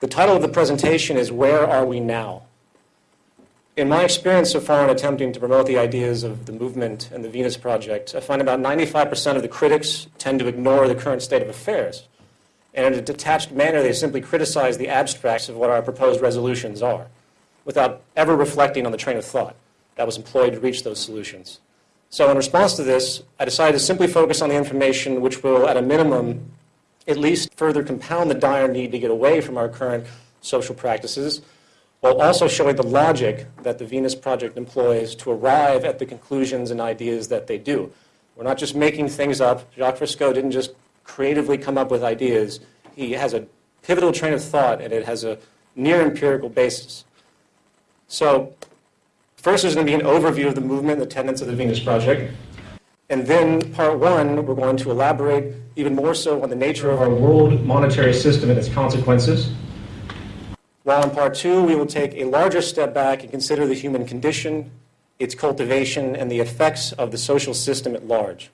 The title of the presentation is Where Are We Now? In my experience so far in attempting to promote the ideas of the movement and the Venus Project, I find about 95% of the critics tend to ignore the current state of affairs. And in a detached manner, they simply criticize the abstracts of what our proposed resolutions are, without ever reflecting on the train of thought that was employed to reach those solutions. So in response to this, I decided to simply focus on the information which will, at a minimum, at least further compound the dire need to get away from our current social practices while also showing the logic that the Venus Project employs to arrive at the conclusions and ideas that they do. We're not just making things up. Jacques Fresco didn't just creatively come up with ideas. He has a pivotal train of thought, and it has a near empirical basis. So first there's going to be an overview of the movement and the tenets of the Venus Project. And then part one, we're going to elaborate even more so on the nature of our world monetary system and its consequences. While in part two, we will take a larger step back and consider the human condition, its cultivation, and the effects of the social system at large.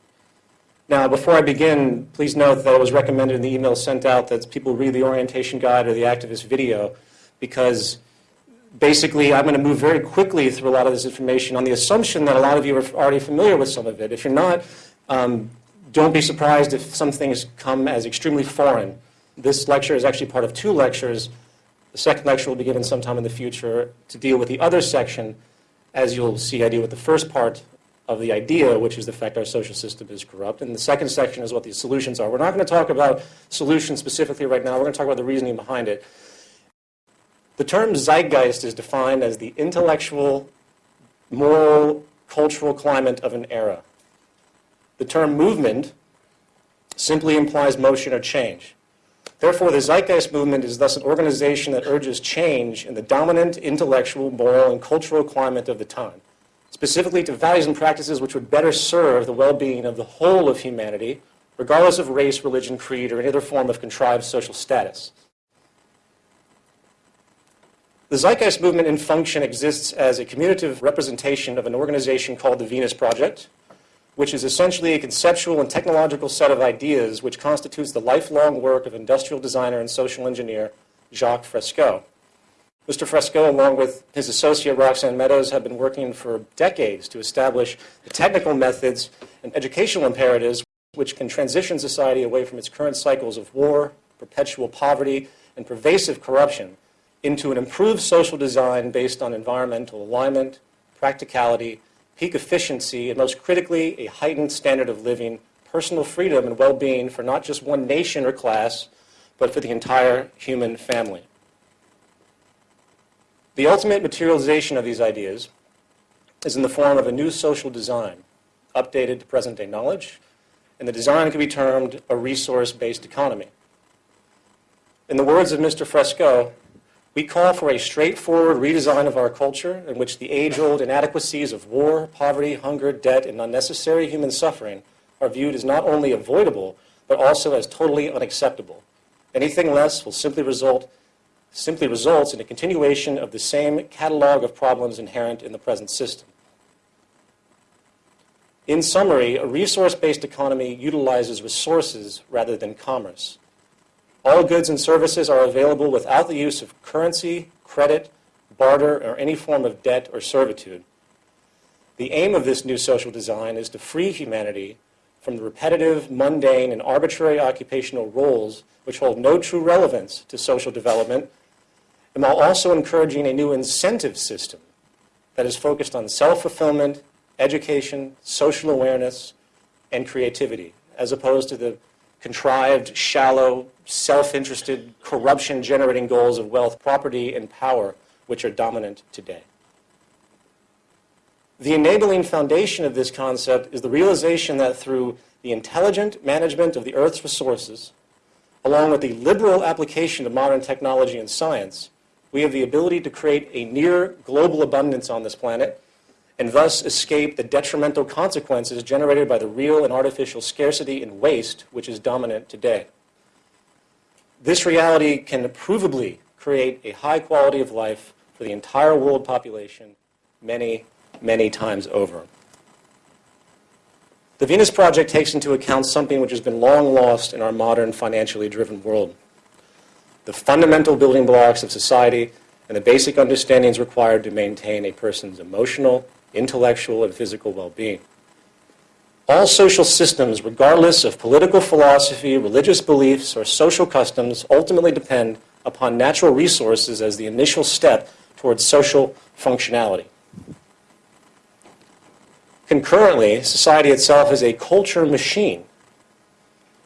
Now, before I begin, please note that it was recommended in the email sent out that people read the orientation guide or the activist video because basically I'm going to move very quickly through a lot of this information on the assumption that a lot of you are already familiar with some of it. If you're not, um, don't be surprised if some things come as extremely foreign. This lecture is actually part of two lectures the second lecture will be given sometime in the future to deal with the other section. As you'll see, I deal with the first part of the idea, which is the fact our social system is corrupt. And the second section is what the solutions are. We're not going to talk about solutions specifically right now. We're going to talk about the reasoning behind it. The term zeitgeist is defined as the intellectual, moral, cultural climate of an era. The term movement simply implies motion or change. Therefore, the Zeitgeist movement is thus an organization that urges change in the dominant intellectual, moral, and cultural climate of the time, specifically to values and practices which would better serve the well-being of the whole of humanity, regardless of race, religion, creed, or any other form of contrived social status. The Zeitgeist movement in function exists as a commutative representation of an organization called the Venus Project, which is essentially a conceptual and technological set of ideas which constitutes the lifelong work of industrial designer and social engineer Jacques Fresco. Mr. Fresco, along with his associate Roxanne Meadows, have been working for decades to establish the technical methods and educational imperatives which can transition society away from its current cycles of war, perpetual poverty, and pervasive corruption into an improved social design based on environmental alignment, practicality, peak efficiency, and most critically, a heightened standard of living, personal freedom, and well-being for not just one nation or class, but for the entire human family. The ultimate materialization of these ideas is in the form of a new social design, updated to present-day knowledge, and the design can be termed a resource-based economy. In the words of Mr. Fresco, we call for a straightforward redesign of our culture in which the age-old inadequacies of war, poverty, hunger, debt, and unnecessary human suffering are viewed as not only avoidable, but also as totally unacceptable. Anything less will simply result simply results in a continuation of the same catalog of problems inherent in the present system. In summary, a resource-based economy utilizes resources rather than commerce. All goods and services are available without the use of currency, credit, barter, or any form of debt or servitude. The aim of this new social design is to free humanity from the repetitive, mundane, and arbitrary occupational roles which hold no true relevance to social development, and while also encouraging a new incentive system that is focused on self-fulfillment, education, social awareness, and creativity, as opposed to the contrived, shallow, self-interested, corruption-generating goals of wealth, property, and power, which are dominant today. The enabling foundation of this concept is the realization that through the intelligent management of the Earth's resources, along with the liberal application of modern technology and science, we have the ability to create a near global abundance on this planet and thus escape the detrimental consequences generated by the real and artificial scarcity and waste which is dominant today. This reality can provably create a high quality of life for the entire world population many, many times over. The Venus Project takes into account something which has been long lost in our modern financially driven world. the fundamental building blocks of society and the basic understandings required to maintain a person's emotional, intellectual, and physical well-being. All social systems, regardless of political philosophy, religious beliefs, or social customs, ultimately depend upon natural resources as the initial step towards social functionality. Concurrently, society itself is a culture machine.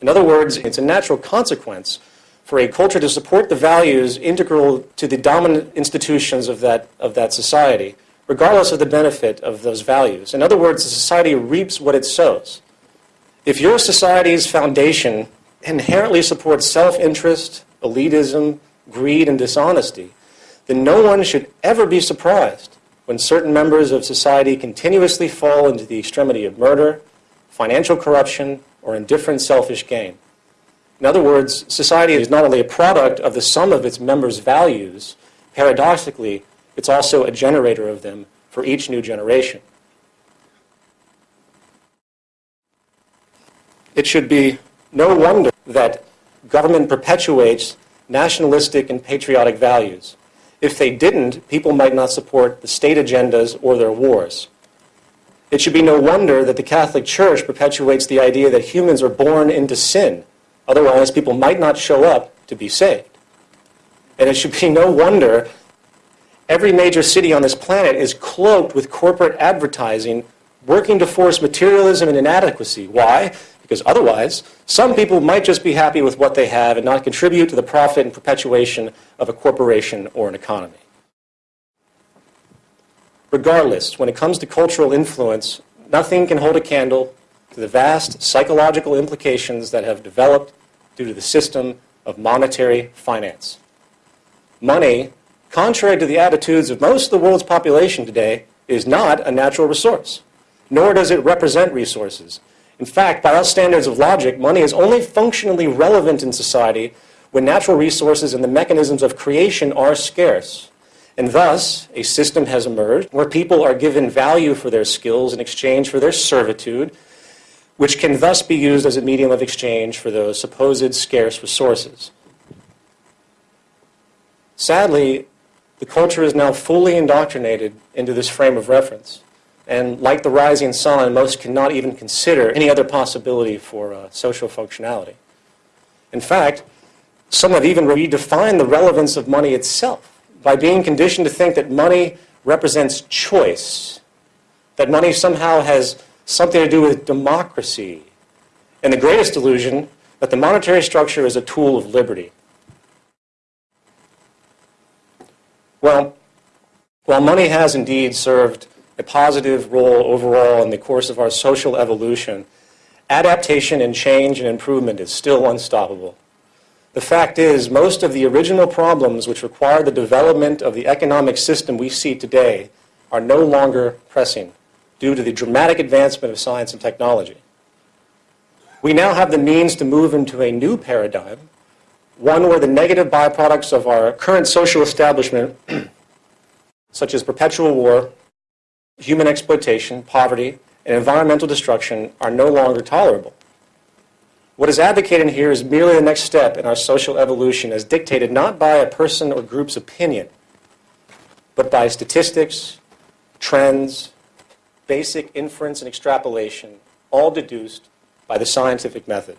In other words, it's a natural consequence for a culture to support the values integral to the dominant institutions of that, of that society, regardless of the benefit of those values. In other words, the society reaps what it sows. If your society's foundation inherently supports self-interest, elitism, greed, and dishonesty, then no one should ever be surprised when certain members of society continuously fall into the extremity of murder, financial corruption, or indifferent selfish gain. In other words, society is not only a product of the sum of its members' values, paradoxically, it's also a generator of them for each new generation. It should be no wonder that government perpetuates nationalistic and patriotic values. If they didn't, people might not support the state agendas or their wars. It should be no wonder that the Catholic Church perpetuates the idea that humans are born into sin Otherwise, people might not show up to be saved. And it should be no wonder every major city on this planet is cloaked with corporate advertising working to force materialism and inadequacy. Why? Because otherwise, some people might just be happy with what they have and not contribute to the profit and perpetuation of a corporation or an economy. Regardless, when it comes to cultural influence, nothing can hold a candle to the vast psychological implications that have developed due to the system of monetary finance. Money, contrary to the attitudes of most of the world's population today, is not a natural resource, nor does it represent resources. In fact, by our standards of logic, money is only functionally relevant in society when natural resources and the mechanisms of creation are scarce. And thus, a system has emerged where people are given value for their skills in exchange for their servitude, which can thus be used as a medium of exchange for those supposed scarce resources. Sadly, the culture is now fully indoctrinated into this frame of reference. And like the rising sun, most cannot even consider any other possibility for uh, social functionality. In fact, some have even redefined the relevance of money itself by being conditioned to think that money represents choice, that money somehow has something to do with democracy, and the greatest illusion that the monetary structure is a tool of liberty. Well, while money has indeed served a positive role overall in the course of our social evolution, adaptation and change and improvement is still unstoppable. The fact is, most of the original problems which require the development of the economic system we see today are no longer pressing due to the dramatic advancement of science and technology. We now have the means to move into a new paradigm, one where the negative byproducts of our current social establishment, such as perpetual war, human exploitation, poverty, and environmental destruction, are no longer tolerable. What is advocated here is merely the next step in our social evolution as dictated not by a person or group's opinion, but by statistics, trends, basic inference and extrapolation, all deduced by the scientific method.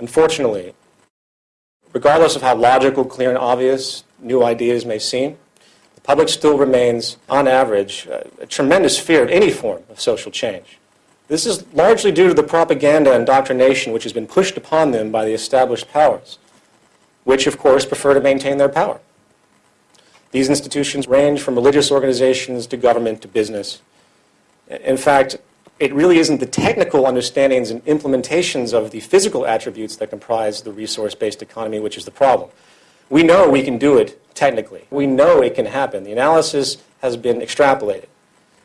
Unfortunately, regardless of how logical, clear, and obvious new ideas may seem, the public still remains, on average, a tremendous fear of any form of social change. This is largely due to the propaganda and indoctrination which has been pushed upon them by the established powers, which, of course, prefer to maintain their power. These institutions range from religious organizations to government to business. In fact, it really isn't the technical understandings and implementations of the physical attributes that comprise the resource-based economy which is the problem. We know we can do it technically. We know it can happen. The analysis has been extrapolated.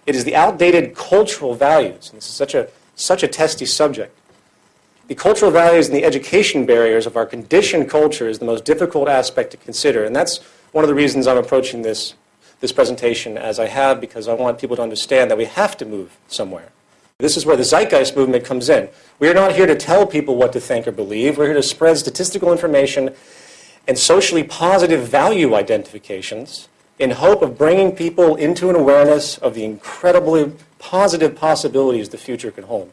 It is the outdated cultural values, and this is such a, such a testy subject. The cultural values and the education barriers of our conditioned culture is the most difficult aspect to consider, and that's one of the reasons I'm approaching this, this presentation as I have because I want people to understand that we have to move somewhere. This is where the zeitgeist movement comes in. We are not here to tell people what to think or believe. We're here to spread statistical information and socially positive value identifications in hope of bringing people into an awareness of the incredibly positive possibilities the future can hold.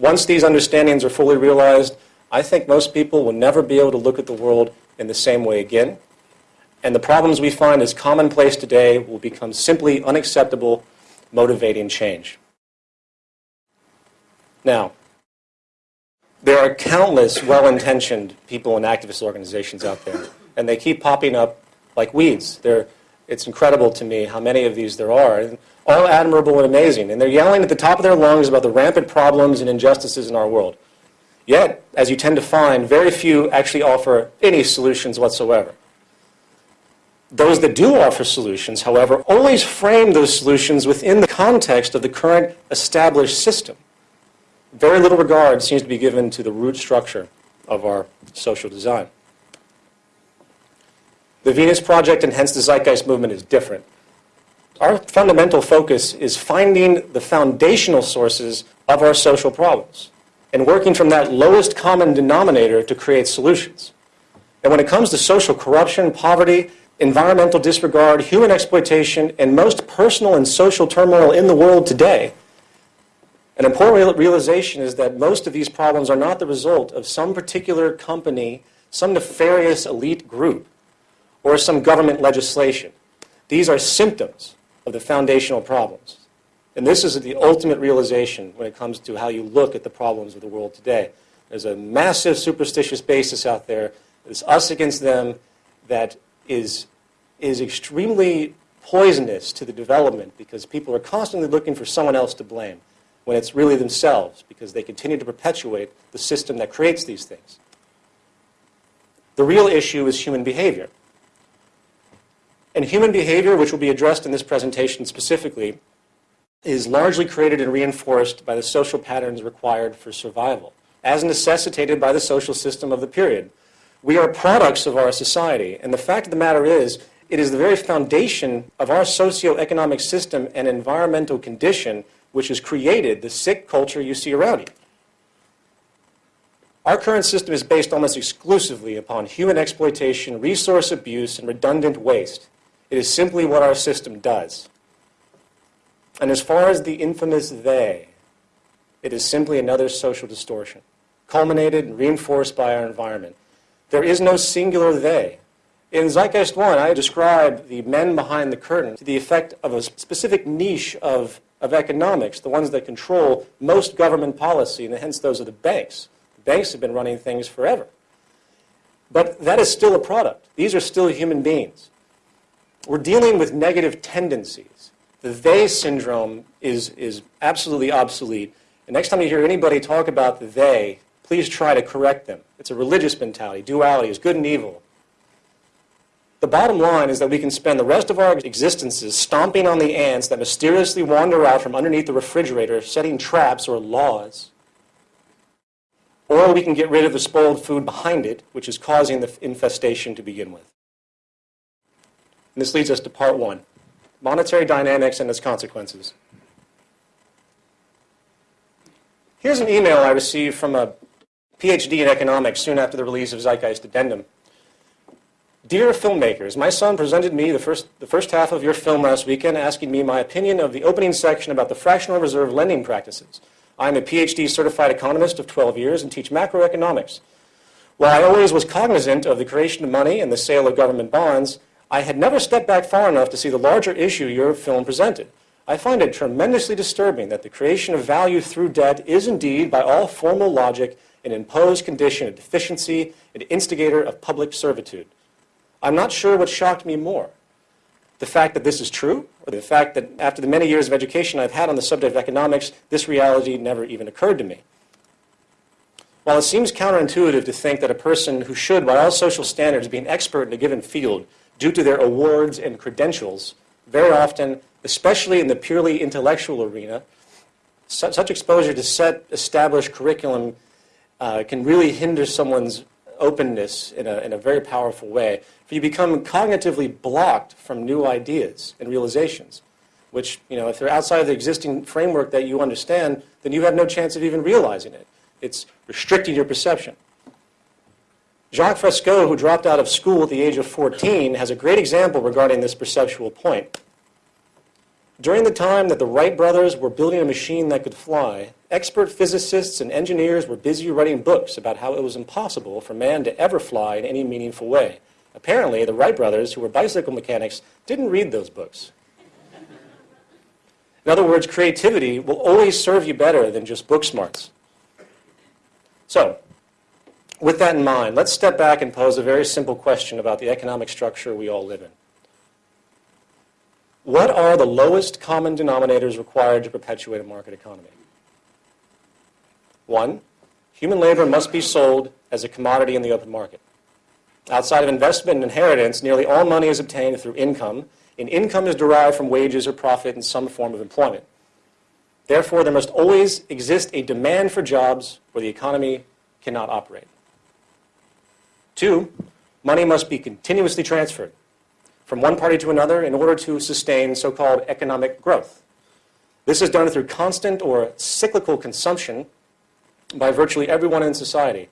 Once these understandings are fully realized, I think most people will never be able to look at the world in the same way again. And the problems we find as commonplace today will become simply unacceptable, motivating change. Now, there are countless well-intentioned people and activist organizations out there, and they keep popping up like weeds. They're, it's incredible to me how many of these there are, and all admirable and amazing. And they're yelling at the top of their lungs about the rampant problems and injustices in our world. Yet, as you tend to find, very few actually offer any solutions whatsoever. Those that do offer solutions, however, always frame those solutions within the context of the current established system very little regard seems to be given to the root structure of our social design. The Venus Project and hence the Zeitgeist movement is different. Our fundamental focus is finding the foundational sources of our social problems and working from that lowest common denominator to create solutions. And when it comes to social corruption, poverty, environmental disregard, human exploitation, and most personal and social turmoil in the world today, an important realization is that most of these problems are not the result of some particular company, some nefarious elite group, or some government legislation. These are symptoms of the foundational problems. And this is the ultimate realization when it comes to how you look at the problems of the world today. There's a massive superstitious basis out there. It's us against them that is, is extremely poisonous to the development because people are constantly looking for someone else to blame when it's really themselves because they continue to perpetuate the system that creates these things. The real issue is human behavior. And human behavior, which will be addressed in this presentation specifically, is largely created and reinforced by the social patterns required for survival, as necessitated by the social system of the period. We are products of our society, and the fact of the matter is, it is the very foundation of our socio-economic system and environmental condition which has created the sick culture you see around you. Our current system is based almost exclusively upon human exploitation, resource abuse, and redundant waste. It is simply what our system does. And as far as the infamous they, it is simply another social distortion, culminated and reinforced by our environment. There is no singular they. In Zeitgeist 1, I describe the men behind the curtain to the effect of a specific niche of of economics, the ones that control most government policy, and hence those are the banks. Banks have been running things forever. But that is still a product. These are still human beings. We're dealing with negative tendencies. The they syndrome is, is absolutely obsolete. And next time you hear anybody talk about the they, please try to correct them. It's a religious mentality. Duality is good and evil. The bottom line is that we can spend the rest of our existences stomping on the ants that mysteriously wander out from underneath the refrigerator, setting traps or laws. Or we can get rid of the spoiled food behind it, which is causing the infestation to begin with. And this leads us to part one, monetary dynamics and its consequences. Here's an email I received from a PhD in economics soon after the release of Zeitgeist Addendum. Dear filmmakers, my son presented me the first, the first half of your film last weekend asking me my opinion of the opening section about the fractional reserve lending practices. I'm a PhD certified economist of 12 years and teach macroeconomics. While I always was cognizant of the creation of money and the sale of government bonds, I had never stepped back far enough to see the larger issue your film presented. I find it tremendously disturbing that the creation of value through debt is indeed, by all formal logic, an imposed condition of deficiency, an instigator of public servitude. I'm not sure what shocked me more. The fact that this is true, or the fact that after the many years of education I've had on the subject of economics, this reality never even occurred to me. While it seems counterintuitive to think that a person who should, by all social standards, be an expert in a given field due to their awards and credentials, very often, especially in the purely intellectual arena, such exposure to set established curriculum uh, can really hinder someone's openness in a, in a very powerful way. For you become cognitively blocked from new ideas and realizations which, you know, if they're outside of the existing framework that you understand, then you have no chance of even realizing it. It's restricting your perception. Jacques Fresco, who dropped out of school at the age of 14, has a great example regarding this perceptual point. During the time that the Wright brothers were building a machine that could fly, expert physicists and engineers were busy writing books about how it was impossible for man to ever fly in any meaningful way. Apparently, the Wright brothers, who were bicycle mechanics, didn't read those books. In other words, creativity will always serve you better than just book smarts. So, with that in mind, let's step back and pose a very simple question about the economic structure we all live in. What are the lowest common denominators required to perpetuate a market economy? One, human labor must be sold as a commodity in the open market. Outside of investment and inheritance, nearly all money is obtained through income, and income is derived from wages or profit in some form of employment. Therefore, there must always exist a demand for jobs where the economy cannot operate. Two, money must be continuously transferred from one party to another in order to sustain so-called economic growth. This is done through constant or cyclical consumption by virtually everyone in society.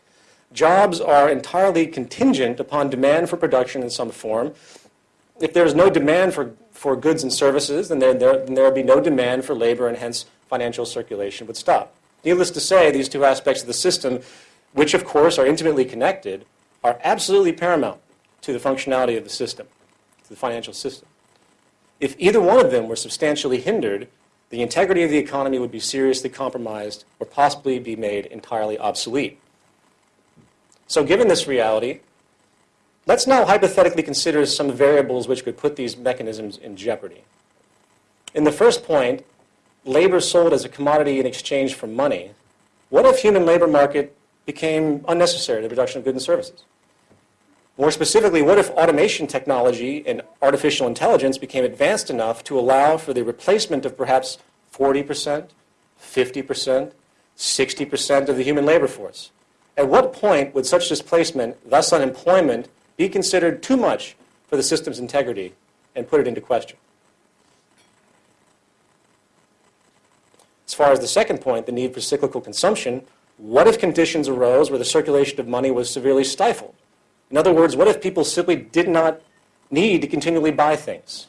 Jobs are entirely contingent upon demand for production in some form. If there is no demand for, for goods and services, then there, there, then there would be no demand for labor and hence financial circulation would stop. Needless to say, these two aspects of the system, which of course are intimately connected, are absolutely paramount to the functionality of the system to the financial system. If either one of them were substantially hindered, the integrity of the economy would be seriously compromised or possibly be made entirely obsolete. So given this reality, let's now hypothetically consider some variables which could put these mechanisms in jeopardy. In the first point, labor sold as a commodity in exchange for money. What if human labor market became unnecessary to the production of goods and services? More specifically, what if automation technology and artificial intelligence became advanced enough to allow for the replacement of perhaps 40%, 50%, 60% of the human labor force? At what point would such displacement, thus unemployment, be considered too much for the system's integrity and put it into question? As far as the second point, the need for cyclical consumption, what if conditions arose where the circulation of money was severely stifled? In other words, what if people simply did not need to continually buy things?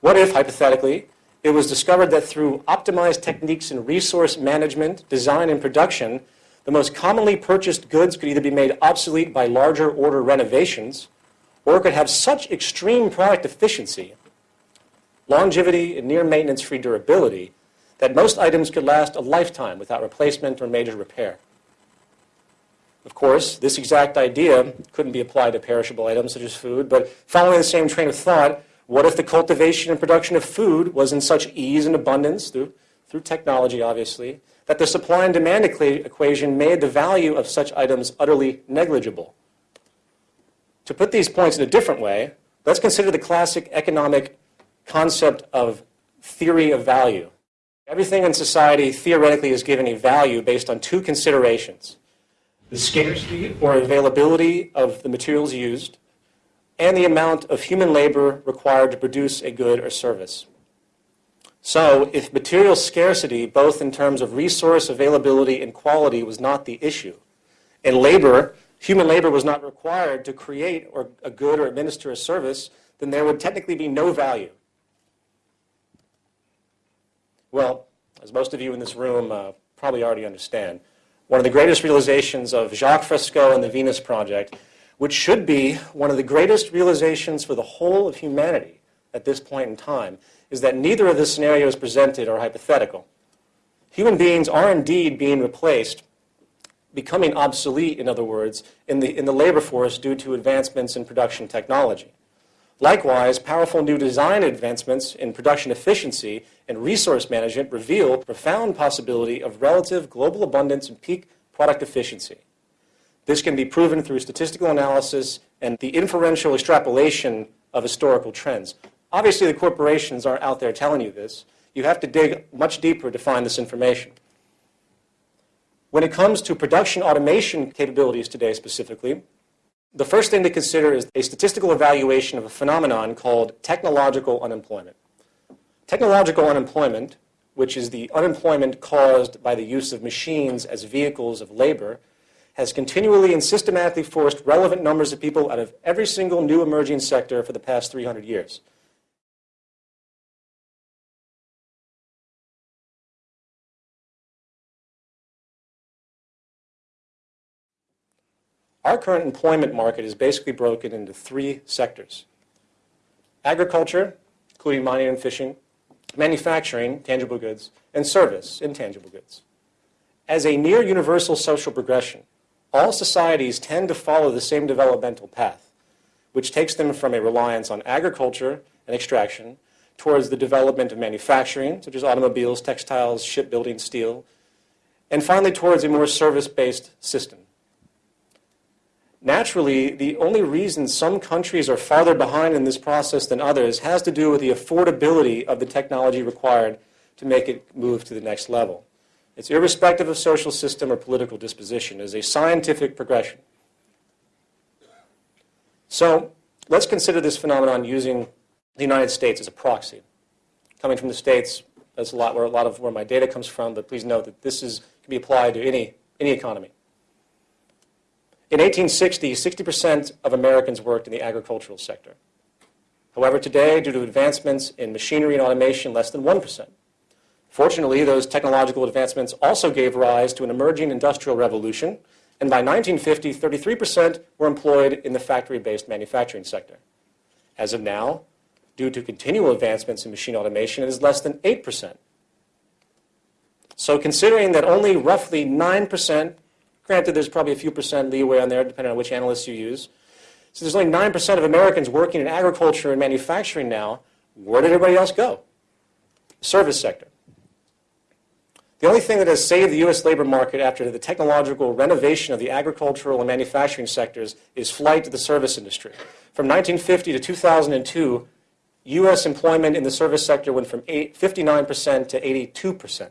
What if, hypothetically, it was discovered that through optimized techniques in resource management, design, and production, the most commonly purchased goods could either be made obsolete by larger order renovations, or could have such extreme product efficiency, longevity, and near maintenance-free durability that most items could last a lifetime without replacement or major repair. Of course, this exact idea couldn't be applied to perishable items such as food, but following the same train of thought, what if the cultivation and production of food was in such ease and abundance, through, through technology obviously, that the supply and demand equation made the value of such items utterly negligible? To put these points in a different way, let's consider the classic economic concept of theory of value. Everything in society theoretically is given a value based on two considerations the scarcity or availability of the materials used, and the amount of human labor required to produce a good or service. So, if material scarcity, both in terms of resource availability and quality, was not the issue, and labor, human labor was not required to create or a good or administer a service, then there would technically be no value. Well, as most of you in this room uh, probably already understand, one of the greatest realizations of Jacques Fresco and the Venus Project, which should be one of the greatest realizations for the whole of humanity at this point in time, is that neither of the scenarios presented are hypothetical. Human beings are indeed being replaced, becoming obsolete, in other words, in the, in the labor force due to advancements in production technology. Likewise, powerful new design advancements in production efficiency and resource management reveal profound possibility of relative global abundance and peak product efficiency. This can be proven through statistical analysis and the inferential extrapolation of historical trends. Obviously, the corporations aren't out there telling you this. You have to dig much deeper to find this information. When it comes to production automation capabilities today specifically, the first thing to consider is a statistical evaluation of a phenomenon called technological unemployment. Technological unemployment, which is the unemployment caused by the use of machines as vehicles of labor, has continually and systematically forced relevant numbers of people out of every single new emerging sector for the past 300 years. Our current employment market is basically broken into three sectors. Agriculture, including mining and fishing, manufacturing, tangible goods, and service, intangible goods. As a near universal social progression, all societies tend to follow the same developmental path, which takes them from a reliance on agriculture and extraction towards the development of manufacturing, such as automobiles, textiles, shipbuilding, steel, and finally towards a more service-based system. Naturally, the only reason some countries are farther behind in this process than others has to do with the affordability of the technology required to make it move to the next level. It's irrespective of social system or political disposition. It is a scientific progression. So let's consider this phenomenon using the United States as a proxy. Coming from the States, that's a lot where a lot of where my data comes from, but please note that this is, can be applied to any, any economy. In 1860, 60% of Americans worked in the agricultural sector. However, today, due to advancements in machinery and automation, less than 1%. Fortunately, those technological advancements also gave rise to an emerging industrial revolution, and by 1950, 33% were employed in the factory-based manufacturing sector. As of now, due to continual advancements in machine automation, it is less than 8%. So considering that only roughly 9% Granted, there's probably a few percent leeway on there, depending on which analysts you use. So there's only 9% of Americans working in agriculture and manufacturing now. Where did everybody else go? service sector. The only thing that has saved the U.S. labor market after the technological renovation of the agricultural and manufacturing sectors is flight to the service industry. From 1950 to 2002, U.S. employment in the service sector went from 59% to 82%.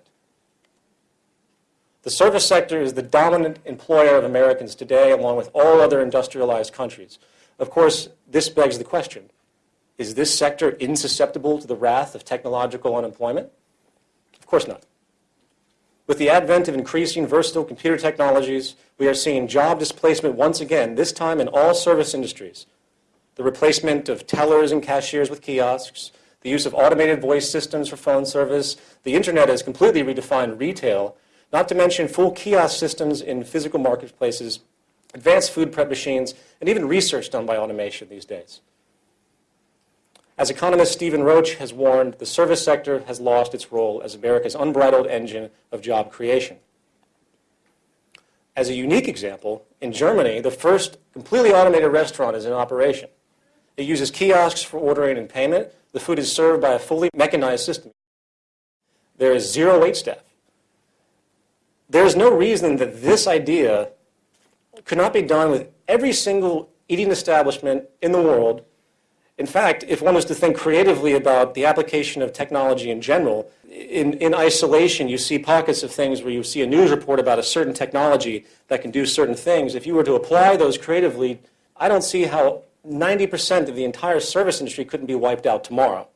The service sector is the dominant employer of Americans today, along with all other industrialized countries. Of course, this begs the question, is this sector insusceptible to the wrath of technological unemployment? Of course not. With the advent of increasing versatile computer technologies, we are seeing job displacement once again, this time in all service industries. The replacement of tellers and cashiers with kiosks, the use of automated voice systems for phone service, the internet has completely redefined retail not to mention full kiosk systems in physical marketplaces, advanced food prep machines, and even research done by automation these days. As economist Stephen Roach has warned, the service sector has lost its role as America's unbridled engine of job creation. As a unique example, in Germany, the first completely automated restaurant is in operation. It uses kiosks for ordering and payment. The food is served by a fully mechanized system. There is zero wait staff. There's no reason that this idea could not be done with every single eating establishment in the world. In fact, if one was to think creatively about the application of technology in general, in, in isolation, you see pockets of things where you see a news report about a certain technology that can do certain things. If you were to apply those creatively, I don't see how 90% of the entire service industry couldn't be wiped out tomorrow.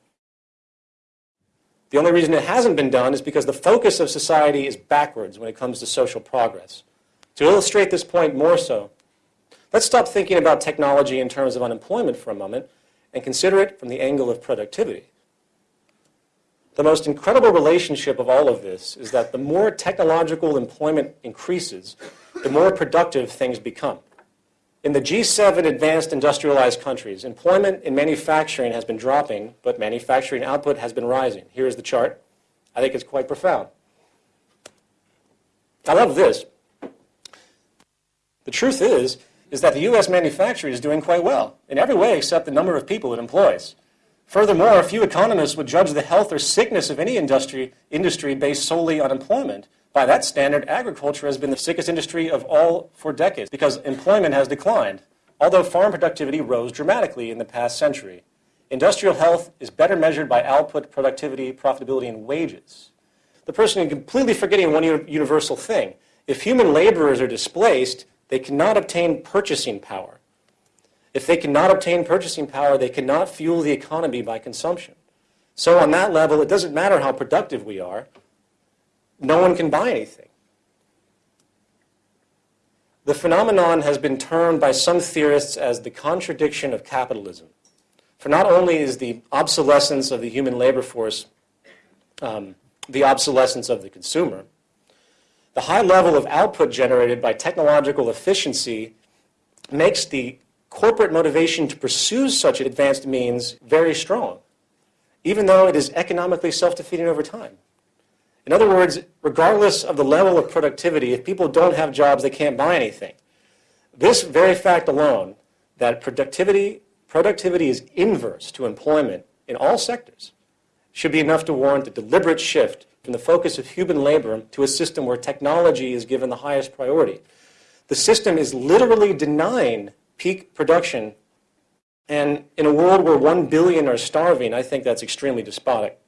The only reason it hasn't been done is because the focus of society is backwards when it comes to social progress. To illustrate this point more so, let's stop thinking about technology in terms of unemployment for a moment and consider it from the angle of productivity. The most incredible relationship of all of this is that the more technological employment increases, the more productive things become. In the G7 advanced industrialized countries, employment in manufacturing has been dropping, but manufacturing output has been rising. Here is the chart. I think it's quite profound. I love this. The truth is, is that the U.S. manufacturing is doing quite well, in every way except the number of people it employs. Furthermore, a few economists would judge the health or sickness of any industry, industry based solely on employment. By that standard, agriculture has been the sickest industry of all for decades because employment has declined, although farm productivity rose dramatically in the past century. Industrial health is better measured by output, productivity, profitability, and wages. The person is completely forgetting one universal thing. If human laborers are displaced, they cannot obtain purchasing power. If they cannot obtain purchasing power, they cannot fuel the economy by consumption. So on that level, it doesn't matter how productive we are, no one can buy anything. The phenomenon has been termed by some theorists as the contradiction of capitalism. For not only is the obsolescence of the human labor force um, the obsolescence of the consumer, the high level of output generated by technological efficiency makes the corporate motivation to pursue such advanced means very strong, even though it is economically self-defeating over time. In other words, regardless of the level of productivity, if people don't have jobs, they can't buy anything. This very fact alone, that productivity, productivity is inverse to employment in all sectors, should be enough to warrant a deliberate shift from the focus of human labor to a system where technology is given the highest priority. The system is literally denying peak production, and in a world where one billion are starving, I think that's extremely despotic.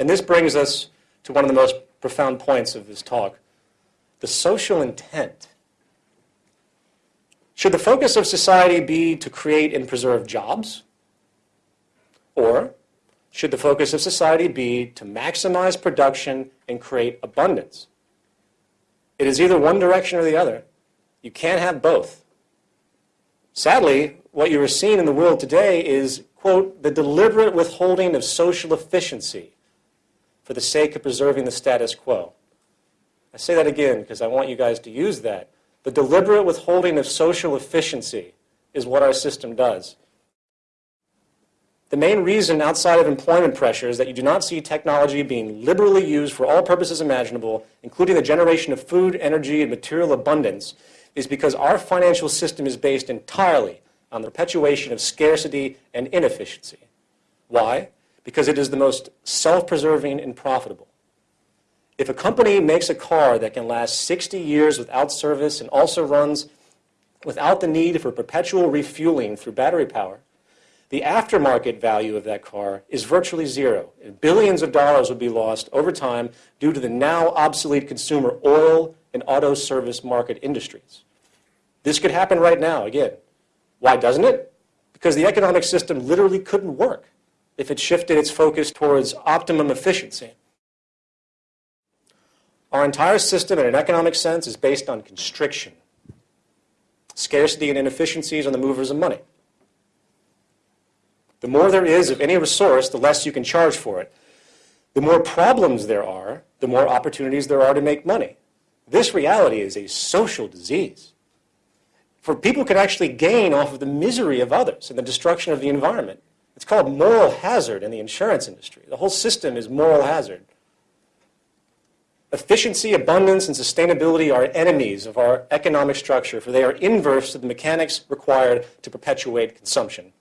And this brings us to one of the most profound points of this talk, the social intent. Should the focus of society be to create and preserve jobs? Or should the focus of society be to maximize production and create abundance? It is either one direction or the other. You can't have both. Sadly, what you are seeing in the world today is, quote, the deliberate withholding of social efficiency for the sake of preserving the status quo. I say that again because I want you guys to use that. The deliberate withholding of social efficiency is what our system does. The main reason outside of employment pressures that you do not see technology being liberally used for all purposes imaginable, including the generation of food, energy, and material abundance, is because our financial system is based entirely on the perpetuation of scarcity and inefficiency. Why? Because it is the most self-preserving and profitable. If a company makes a car that can last 60 years without service and also runs without the need for perpetual refueling through battery power, the aftermarket value of that car is virtually zero. And billions of dollars would be lost over time due to the now obsolete consumer oil and auto service market industries. This could happen right now, again. Why doesn't it? Because the economic system literally couldn't work if it shifted its focus towards optimum efficiency. Our entire system, in an economic sense, is based on constriction. Scarcity and inefficiencies are the movers of money. The more there is of any resource, the less you can charge for it. The more problems there are, the more opportunities there are to make money. This reality is a social disease. For people can actually gain off of the misery of others and the destruction of the environment. It's called moral hazard in the insurance industry. The whole system is moral hazard. Efficiency, abundance, and sustainability are enemies of our economic structure, for they are inverse to the mechanics required to perpetuate consumption.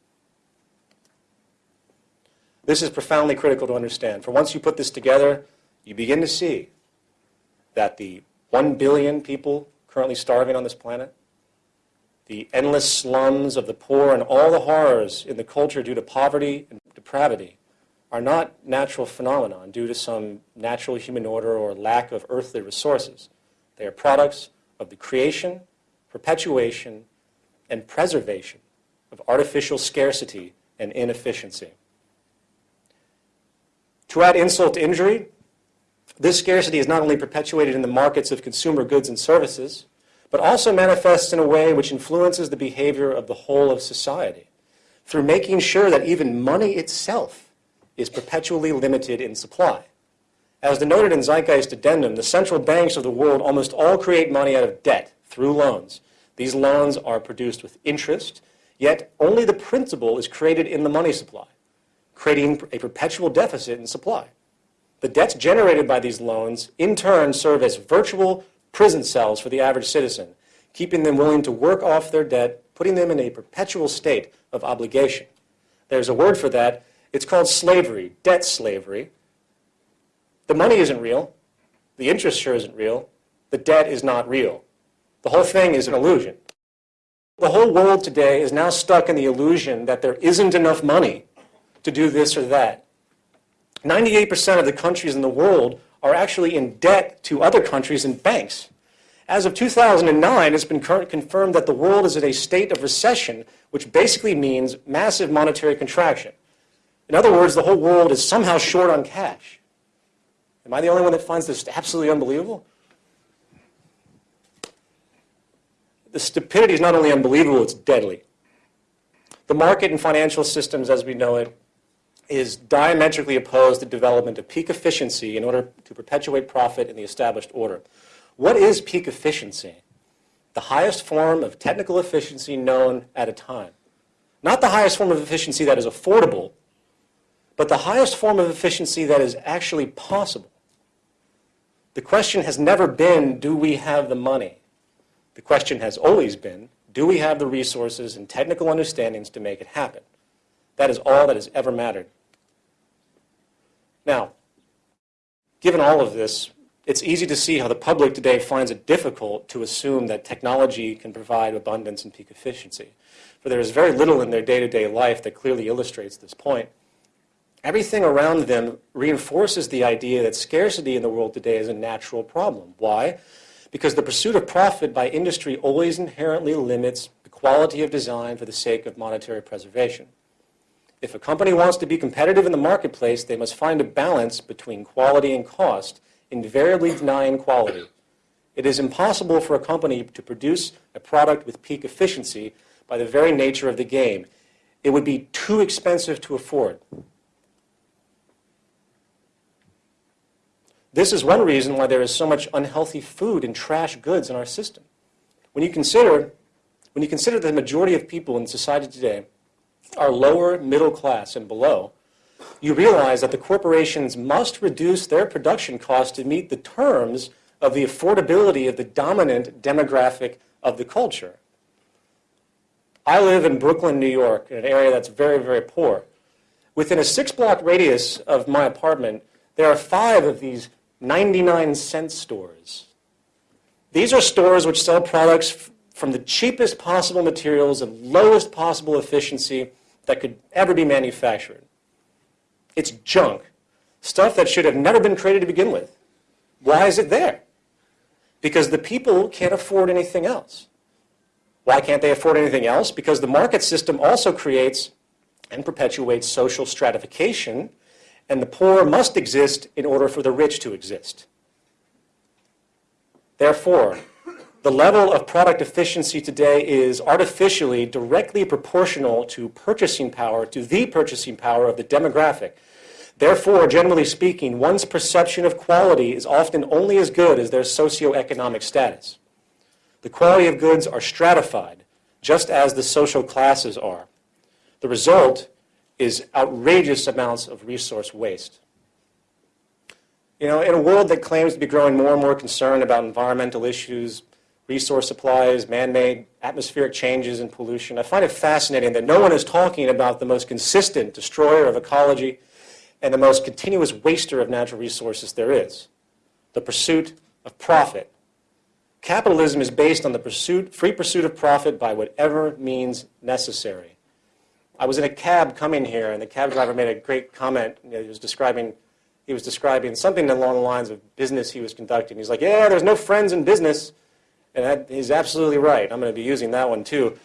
This is profoundly critical to understand, for once you put this together, you begin to see that the 1 billion people currently starving on this planet, the endless slums of the poor and all the horrors in the culture due to poverty and depravity are not natural phenomena due to some natural human order or lack of earthly resources. They are products of the creation, perpetuation, and preservation of artificial scarcity and inefficiency. To add insult to injury, this scarcity is not only perpetuated in the markets of consumer goods and services, but also manifests in a way which influences the behavior of the whole of society through making sure that even money itself is perpetually limited in supply. As denoted in Zeitgeist Addendum, the central banks of the world almost all create money out of debt through loans. These loans are produced with interest, yet only the principal is created in the money supply, creating a perpetual deficit in supply. The debts generated by these loans in turn serve as virtual prison cells for the average citizen, keeping them willing to work off their debt, putting them in a perpetual state of obligation. There's a word for that. It's called slavery, debt slavery. The money isn't real. The interest sure isn't real. The debt is not real. The whole thing is an illusion. The whole world today is now stuck in the illusion that there isn't enough money to do this or that. 98% of the countries in the world are actually in debt to other countries and banks. As of 2009, it's been confirmed that the world is in a state of recession, which basically means massive monetary contraction. In other words, the whole world is somehow short on cash. Am I the only one that finds this absolutely unbelievable? The stupidity is not only unbelievable, it's deadly. The market and financial systems as we know it is diametrically opposed to development of peak efficiency in order to perpetuate profit in the established order. What is peak efficiency? The highest form of technical efficiency known at a time. Not the highest form of efficiency that is affordable, but the highest form of efficiency that is actually possible. The question has never been, do we have the money? The question has always been, do we have the resources and technical understandings to make it happen? That is all that has ever mattered. Now, given all of this, it's easy to see how the public today finds it difficult to assume that technology can provide abundance and peak efficiency. For there is very little in their day-to-day -day life that clearly illustrates this point. Everything around them reinforces the idea that scarcity in the world today is a natural problem. Why? Because the pursuit of profit by industry always inherently limits the quality of design for the sake of monetary preservation. If a company wants to be competitive in the marketplace, they must find a balance between quality and cost, invariably denying quality. It is impossible for a company to produce a product with peak efficiency by the very nature of the game. It would be too expensive to afford. This is one reason why there is so much unhealthy food and trash goods in our system. When you consider, when you consider the majority of people in society today are lower middle class and below, you realize that the corporations must reduce their production costs to meet the terms of the affordability of the dominant demographic of the culture. I live in Brooklyn, New York, in an area that's very, very poor. Within a six block radius of my apartment, there are five of these 99 cent stores. These are stores which sell products from the cheapest possible materials and lowest possible efficiency that could ever be manufactured. It's junk, stuff that should have never been created to begin with. Why is it there? Because the people can't afford anything else. Why can't they afford anything else? Because the market system also creates and perpetuates social stratification, and the poor must exist in order for the rich to exist. Therefore, the level of product efficiency today is artificially directly proportional to purchasing power, to the purchasing power of the demographic. Therefore, generally speaking, one's perception of quality is often only as good as their socioeconomic status. The quality of goods are stratified, just as the social classes are. The result is outrageous amounts of resource waste. You know, in a world that claims to be growing more and more concerned about environmental issues, resource supplies, man-made atmospheric changes and pollution. I find it fascinating that no one is talking about the most consistent destroyer of ecology and the most continuous waster of natural resources there is, the pursuit of profit. Capitalism is based on the pursuit, free pursuit of profit by whatever means necessary. I was in a cab coming here, and the cab driver made a great comment. You know, he was describing he was describing something along the lines of business he was conducting. He's like, yeah, there's no friends in business. And that, he's absolutely right. I'm going to be using that one too.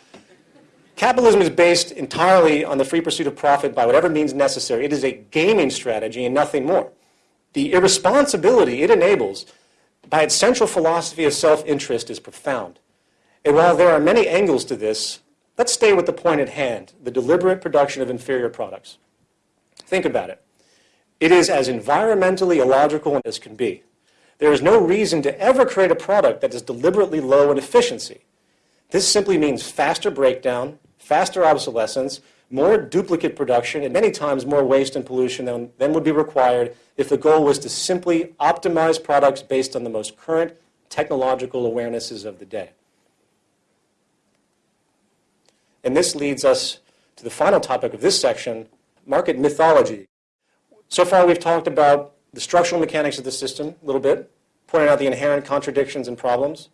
Capitalism is based entirely on the free pursuit of profit by whatever means necessary. It is a gaming strategy and nothing more. The irresponsibility it enables by its central philosophy of self-interest is profound. And while there are many angles to this, let's stay with the point at hand, the deliberate production of inferior products. Think about it. It is as environmentally illogical as can be. There is no reason to ever create a product that is deliberately low in efficiency. This simply means faster breakdown, faster obsolescence, more duplicate production, and many times more waste and pollution than, than would be required if the goal was to simply optimize products based on the most current technological awarenesses of the day. And this leads us to the final topic of this section, market mythology. So far we've talked about the structural mechanics of the system a little bit, pointing out the inherent contradictions and problems.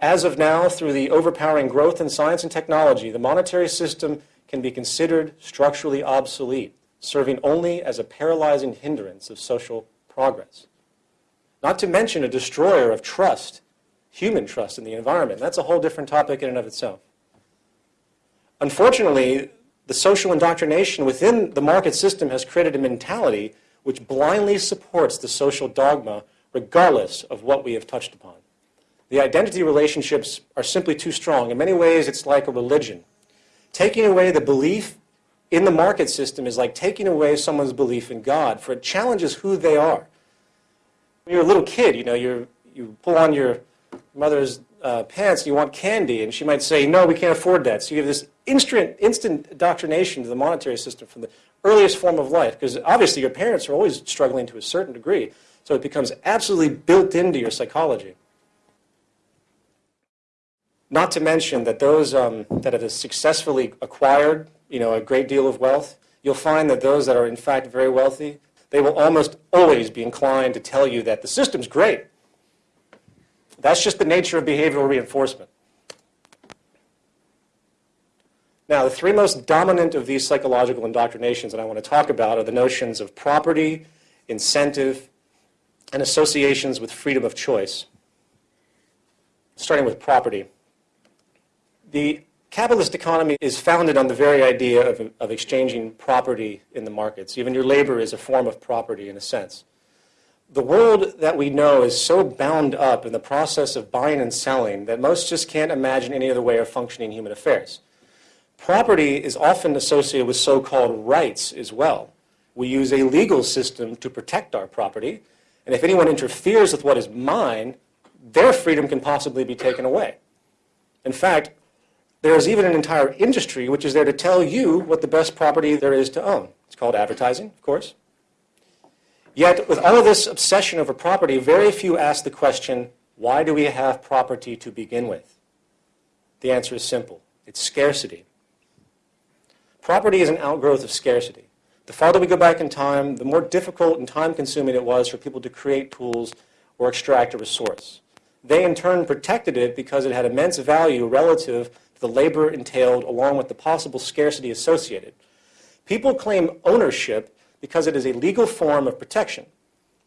As of now, through the overpowering growth in science and technology, the monetary system can be considered structurally obsolete, serving only as a paralyzing hindrance of social progress. Not to mention a destroyer of trust, human trust in the environment. That's a whole different topic in and of itself. Unfortunately, the social indoctrination within the market system has created a mentality which blindly supports the social dogma regardless of what we have touched upon. The identity relationships are simply too strong. In many ways, it's like a religion. Taking away the belief in the market system is like taking away someone's belief in God, for it challenges who they are. When you're a little kid, you know, you you pull on your mother's uh, pants you want candy, and she might say, no, we can't afford that. So you have this instant, instant indoctrination to the monetary system from the earliest form of life, because obviously your parents are always struggling to a certain degree, so it becomes absolutely built into your psychology. Not to mention that those um, that have successfully acquired you know, a great deal of wealth, you'll find that those that are in fact very wealthy, they will almost always be inclined to tell you that the system's great. That's just the nature of behavioral reinforcement. Now, the three most dominant of these psychological indoctrinations that I want to talk about are the notions of property, incentive, and associations with freedom of choice. Starting with property. The capitalist economy is founded on the very idea of, of exchanging property in the markets. Even your labor is a form of property in a sense the world that we know is so bound up in the process of buying and selling that most just can't imagine any other way of functioning human affairs. Property is often associated with so-called rights as well. We use a legal system to protect our property, and if anyone interferes with what is mine, their freedom can possibly be taken away. In fact, there is even an entire industry which is there to tell you what the best property there is to own. It's called advertising, of course. Yet, with all of this obsession over property, very few ask the question, why do we have property to begin with? The answer is simple. It's scarcity. Property is an outgrowth of scarcity. The farther we go back in time, the more difficult and time-consuming it was for people to create tools or extract a resource. They, in turn, protected it because it had immense value relative to the labor entailed along with the possible scarcity associated. People claim ownership because it is a legal form of protection.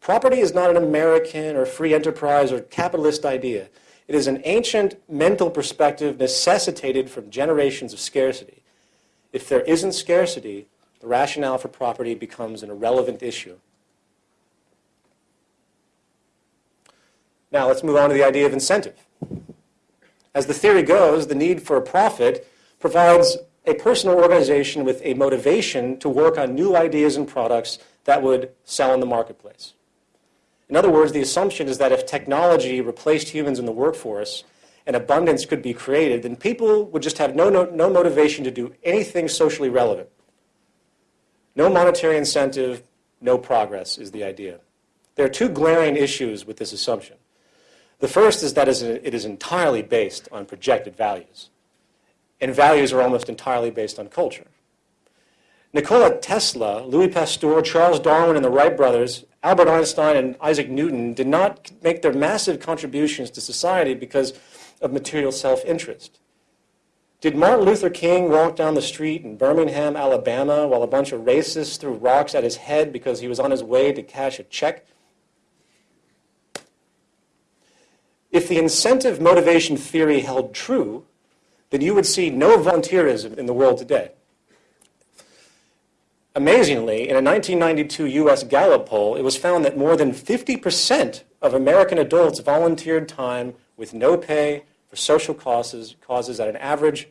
Property is not an American or free enterprise or capitalist idea. It is an ancient mental perspective necessitated from generations of scarcity. If there isn't scarcity, the rationale for property becomes an irrelevant issue. Now let's move on to the idea of incentive. As the theory goes, the need for a profit provides a personal organization with a motivation to work on new ideas and products that would sell in the marketplace. In other words, the assumption is that if technology replaced humans in the workforce and abundance could be created, then people would just have no, no, no motivation to do anything socially relevant. No monetary incentive, no progress is the idea. There are two glaring issues with this assumption. The first is that it is entirely based on projected values and values are almost entirely based on culture. Nikola Tesla, Louis Pasteur, Charles Darwin, and the Wright brothers, Albert Einstein, and Isaac Newton did not make their massive contributions to society because of material self-interest. Did Martin Luther King walk down the street in Birmingham, Alabama, while a bunch of racists threw rocks at his head because he was on his way to cash a check? If the incentive motivation theory held true, then you would see no volunteerism in the world today. Amazingly, in a 1992 U.S. Gallup poll, it was found that more than 50% of American adults volunteered time with no pay for social causes, causes at an average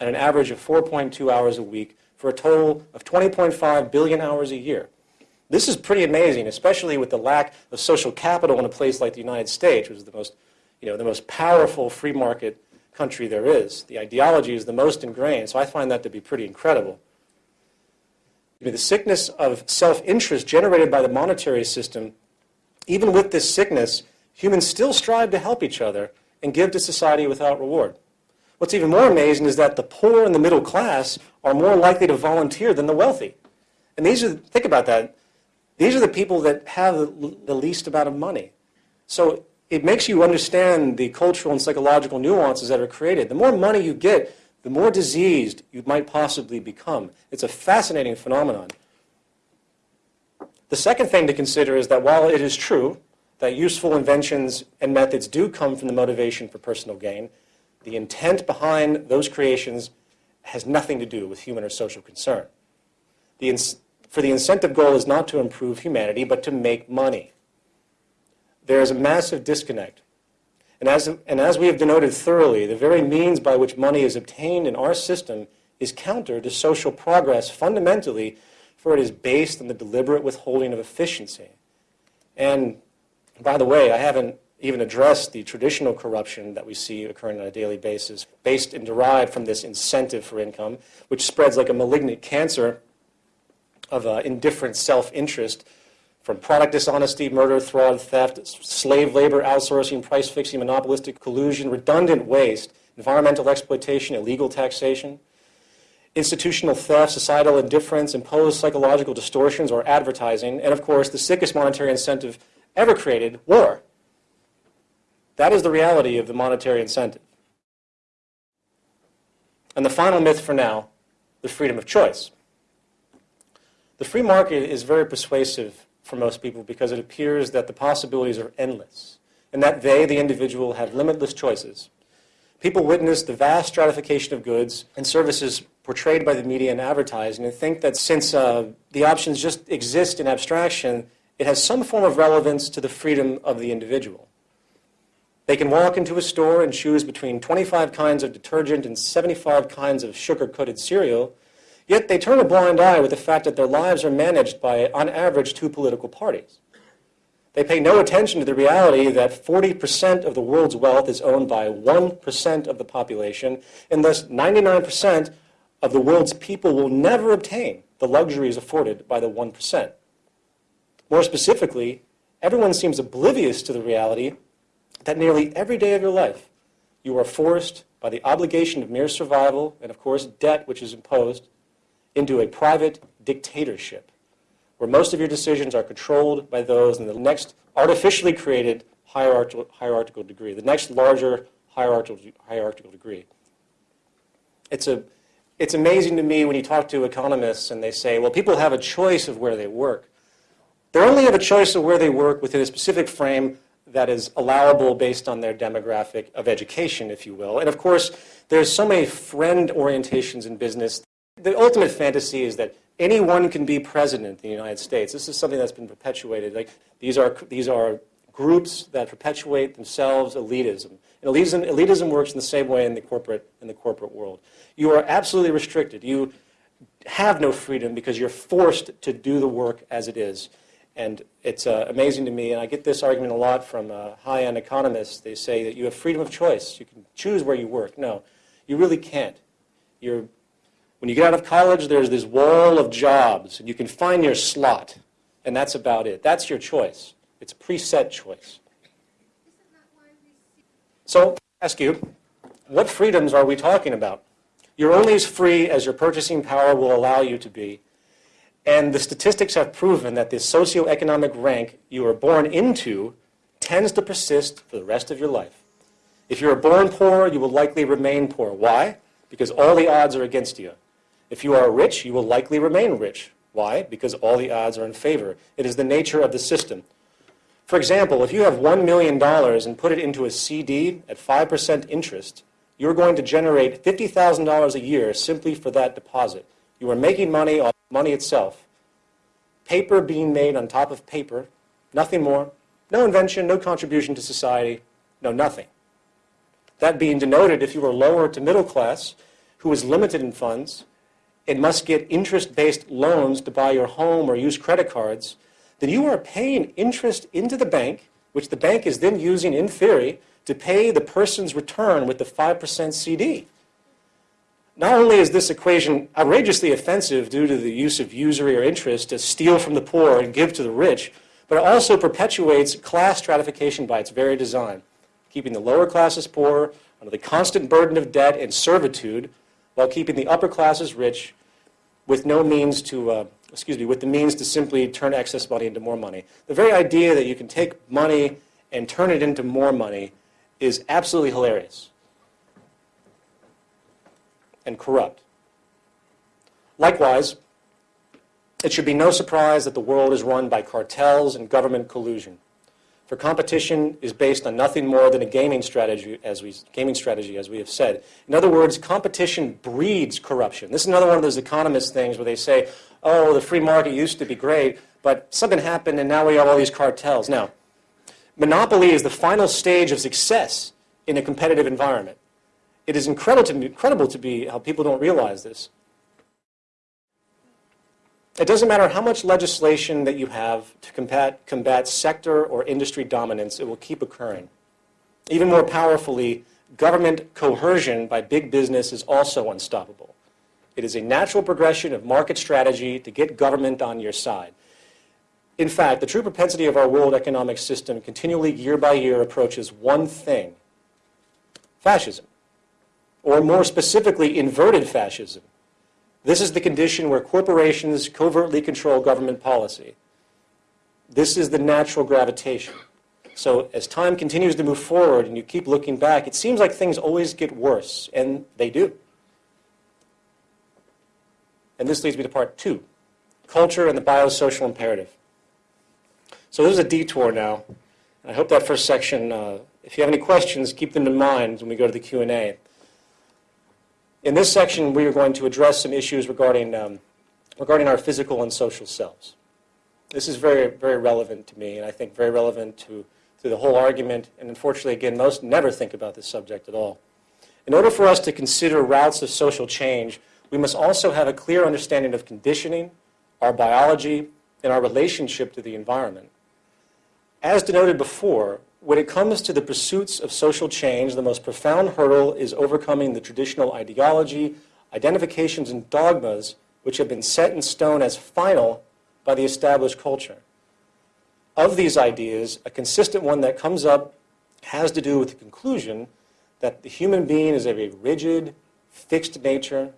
at an average of 4.2 hours a week for a total of 20.5 billion hours a year. This is pretty amazing, especially with the lack of social capital in a place like the United States, which is the most, you know, the most powerful free market country there is. The ideology is the most ingrained, so I find that to be pretty incredible. The sickness of self-interest generated by the monetary system, even with this sickness, humans still strive to help each other and give to society without reward. What's even more amazing is that the poor and the middle class are more likely to volunteer than the wealthy. And these are, think about that, these are the people that have the least amount of money. So it makes you understand the cultural and psychological nuances that are created. The more money you get, the more diseased you might possibly become. It's a fascinating phenomenon. The second thing to consider is that while it is true that useful inventions and methods do come from the motivation for personal gain, the intent behind those creations has nothing to do with human or social concern. The for the incentive goal is not to improve humanity, but to make money. There is a massive disconnect. And as, and as we have denoted thoroughly, the very means by which money is obtained in our system is counter to social progress fundamentally, for it is based on the deliberate withholding of efficiency. And by the way, I haven't even addressed the traditional corruption that we see occurring on a daily basis, based and derived from this incentive for income, which spreads like a malignant cancer of uh, indifferent self-interest from product dishonesty, murder, fraud, theft, slave labor, outsourcing, price fixing, monopolistic collusion, redundant waste, environmental exploitation, illegal taxation, institutional theft, societal indifference, imposed psychological distortions, or advertising, and of course, the sickest monetary incentive ever created, war. That is the reality of the monetary incentive. And the final myth for now, the freedom of choice. The free market is very persuasive for most people because it appears that the possibilities are endless and that they, the individual, have limitless choices. People witness the vast stratification of goods and services portrayed by the media and advertising and think that since uh, the options just exist in abstraction, it has some form of relevance to the freedom of the individual. They can walk into a store and choose between 25 kinds of detergent and 75 kinds of sugar-coated cereal Yet they turn a blind eye with the fact that their lives are managed by, on average, two political parties. They pay no attention to the reality that 40% of the world's wealth is owned by 1% of the population, and thus 99% of the world's people will never obtain the luxuries afforded by the 1%. More specifically, everyone seems oblivious to the reality that nearly every day of your life you are forced by the obligation of mere survival and, of course, debt which is imposed into a private dictatorship where most of your decisions are controlled by those in the next artificially created hierarchical, hierarchical degree, the next larger hierarchical, hierarchical degree. It's, a, it's amazing to me when you talk to economists and they say, well, people have a choice of where they work. They only have a choice of where they work within a specific frame that is allowable based on their demographic of education, if you will. And of course, there's so many friend orientations in business the ultimate fantasy is that anyone can be president in the United States. This is something that's been perpetuated. Like these are these are groups that perpetuate themselves elitism. And elitism, elitism works in the same way in the corporate in the corporate world. You are absolutely restricted. You have no freedom because you're forced to do the work as it is. And it's uh, amazing to me, and I get this argument a lot from uh, high-end economists. They say that you have freedom of choice. You can choose where you work. No, you really can't. You're when you get out of college, there's this wall of jobs, and you can find your slot, and that's about it. That's your choice. It's a preset choice. So, I ask you, what freedoms are we talking about? You're only as free as your purchasing power will allow you to be. And the statistics have proven that the socioeconomic rank you are born into tends to persist for the rest of your life. If you are born poor, you will likely remain poor. Why? Because all the odds are against you. If you are rich, you will likely remain rich. Why? Because all the odds are in favor. It is the nature of the system. For example, if you have $1 million and put it into a CD at 5% interest, you're going to generate $50,000 a year simply for that deposit. You are making money off money itself. Paper being made on top of paper, nothing more. No invention, no contribution to society, no nothing. That being denoted, if you are lower to middle class, who is limited in funds, and must get interest-based loans to buy your home or use credit cards, then you are paying interest into the bank, which the bank is then using, in theory, to pay the person's return with the 5% CD. Not only is this equation outrageously offensive due to the use of usury or interest to steal from the poor and give to the rich, but it also perpetuates class stratification by its very design, keeping the lower classes poor under the constant burden of debt and servitude while keeping the upper classes rich with no means to, uh, excuse me, with the means to simply turn excess money into more money. The very idea that you can take money and turn it into more money is absolutely hilarious and corrupt. Likewise, it should be no surprise that the world is run by cartels and government collusion. For competition is based on nothing more than a gaming strategy, as we gaming strategy, as we have said. In other words, competition breeds corruption. This is another one of those economist things where they say, "Oh, the free market used to be great, but something happened, and now we have all these cartels." Now, monopoly is the final stage of success in a competitive environment. It is incredible to, incredible to be how people don't realize this. It doesn't matter how much legislation that you have to combat, combat sector or industry dominance, it will keep occurring. Even more powerfully, government coercion by big business is also unstoppable. It is a natural progression of market strategy to get government on your side. In fact, the true propensity of our world economic system continually, year by year, approaches one thing fascism. Or more specifically, inverted fascism. This is the condition where corporations covertly control government policy. This is the natural gravitation. So as time continues to move forward and you keep looking back, it seems like things always get worse, and they do. And this leads me to part two, culture and the biosocial imperative. So this is a detour now. I hope that first section, uh, if you have any questions, keep them in mind when we go to the Q&A. In this section, we are going to address some issues regarding, um, regarding our physical and social selves. This is very, very relevant to me, and I think very relevant to, to the whole argument. And unfortunately, again, most never think about this subject at all. In order for us to consider routes of social change, we must also have a clear understanding of conditioning, our biology, and our relationship to the environment. As denoted before, when it comes to the pursuits of social change, the most profound hurdle is overcoming the traditional ideology, identifications, and dogmas which have been set in stone as final by the established culture. Of these ideas, a consistent one that comes up has to do with the conclusion that the human being is of a rigid, fixed nature,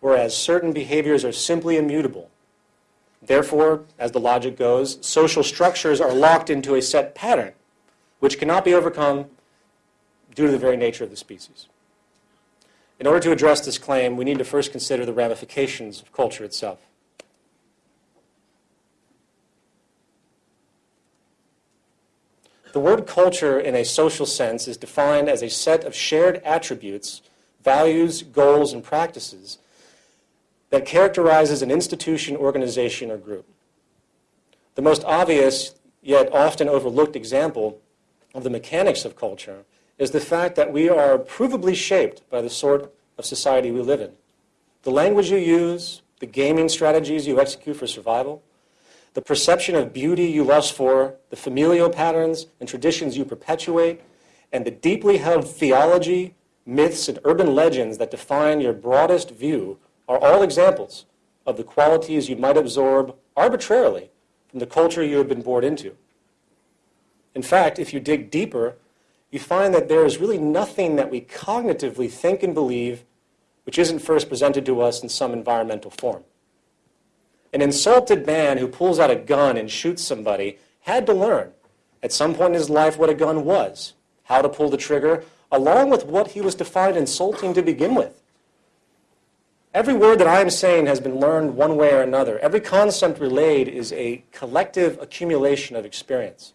whereas certain behaviors are simply immutable. Therefore, as the logic goes, social structures are locked into a set pattern which cannot be overcome due to the very nature of the species. In order to address this claim, we need to first consider the ramifications of culture itself. The word culture in a social sense is defined as a set of shared attributes, values, goals, and practices that characterizes an institution, organization, or group. The most obvious, yet often overlooked example of the mechanics of culture is the fact that we are provably shaped by the sort of society we live in. The language you use, the gaming strategies you execute for survival, the perception of beauty you lust for, the familial patterns and traditions you perpetuate, and the deeply held theology, myths, and urban legends that define your broadest view are all examples of the qualities you might absorb arbitrarily from the culture you have been born into. In fact, if you dig deeper, you find that there is really nothing that we cognitively think and believe which isn't first presented to us in some environmental form. An insulted man who pulls out a gun and shoots somebody had to learn at some point in his life what a gun was, how to pull the trigger, along with what he was defined insulting to begin with. Every word that I am saying has been learned one way or another. Every concept relayed is a collective accumulation of experience.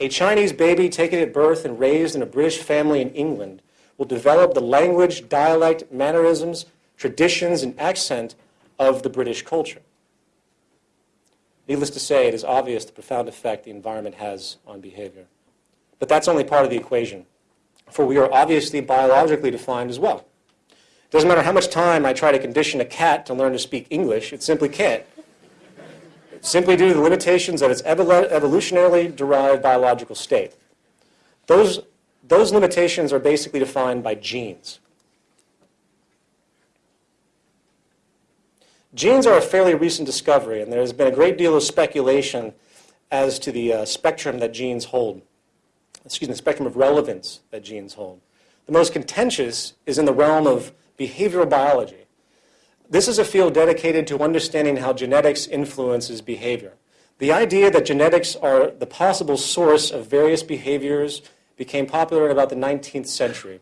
A Chinese baby taken at birth and raised in a British family in England will develop the language, dialect, mannerisms, traditions, and accent of the British culture. Needless to say, it is obvious the profound effect the environment has on behavior. But that's only part of the equation, for we are obviously biologically defined as well. It doesn't matter how much time I try to condition a cat to learn to speak English, it simply can't simply due to the limitations of its evolutionarily derived biological state. Those, those limitations are basically defined by genes. Genes are a fairly recent discovery, and there has been a great deal of speculation as to the uh, spectrum that genes hold. Excuse me, the spectrum of relevance that genes hold. The most contentious is in the realm of behavioral biology. This is a field dedicated to understanding how genetics influences behavior. The idea that genetics are the possible source of various behaviors became popular in about the 19th century.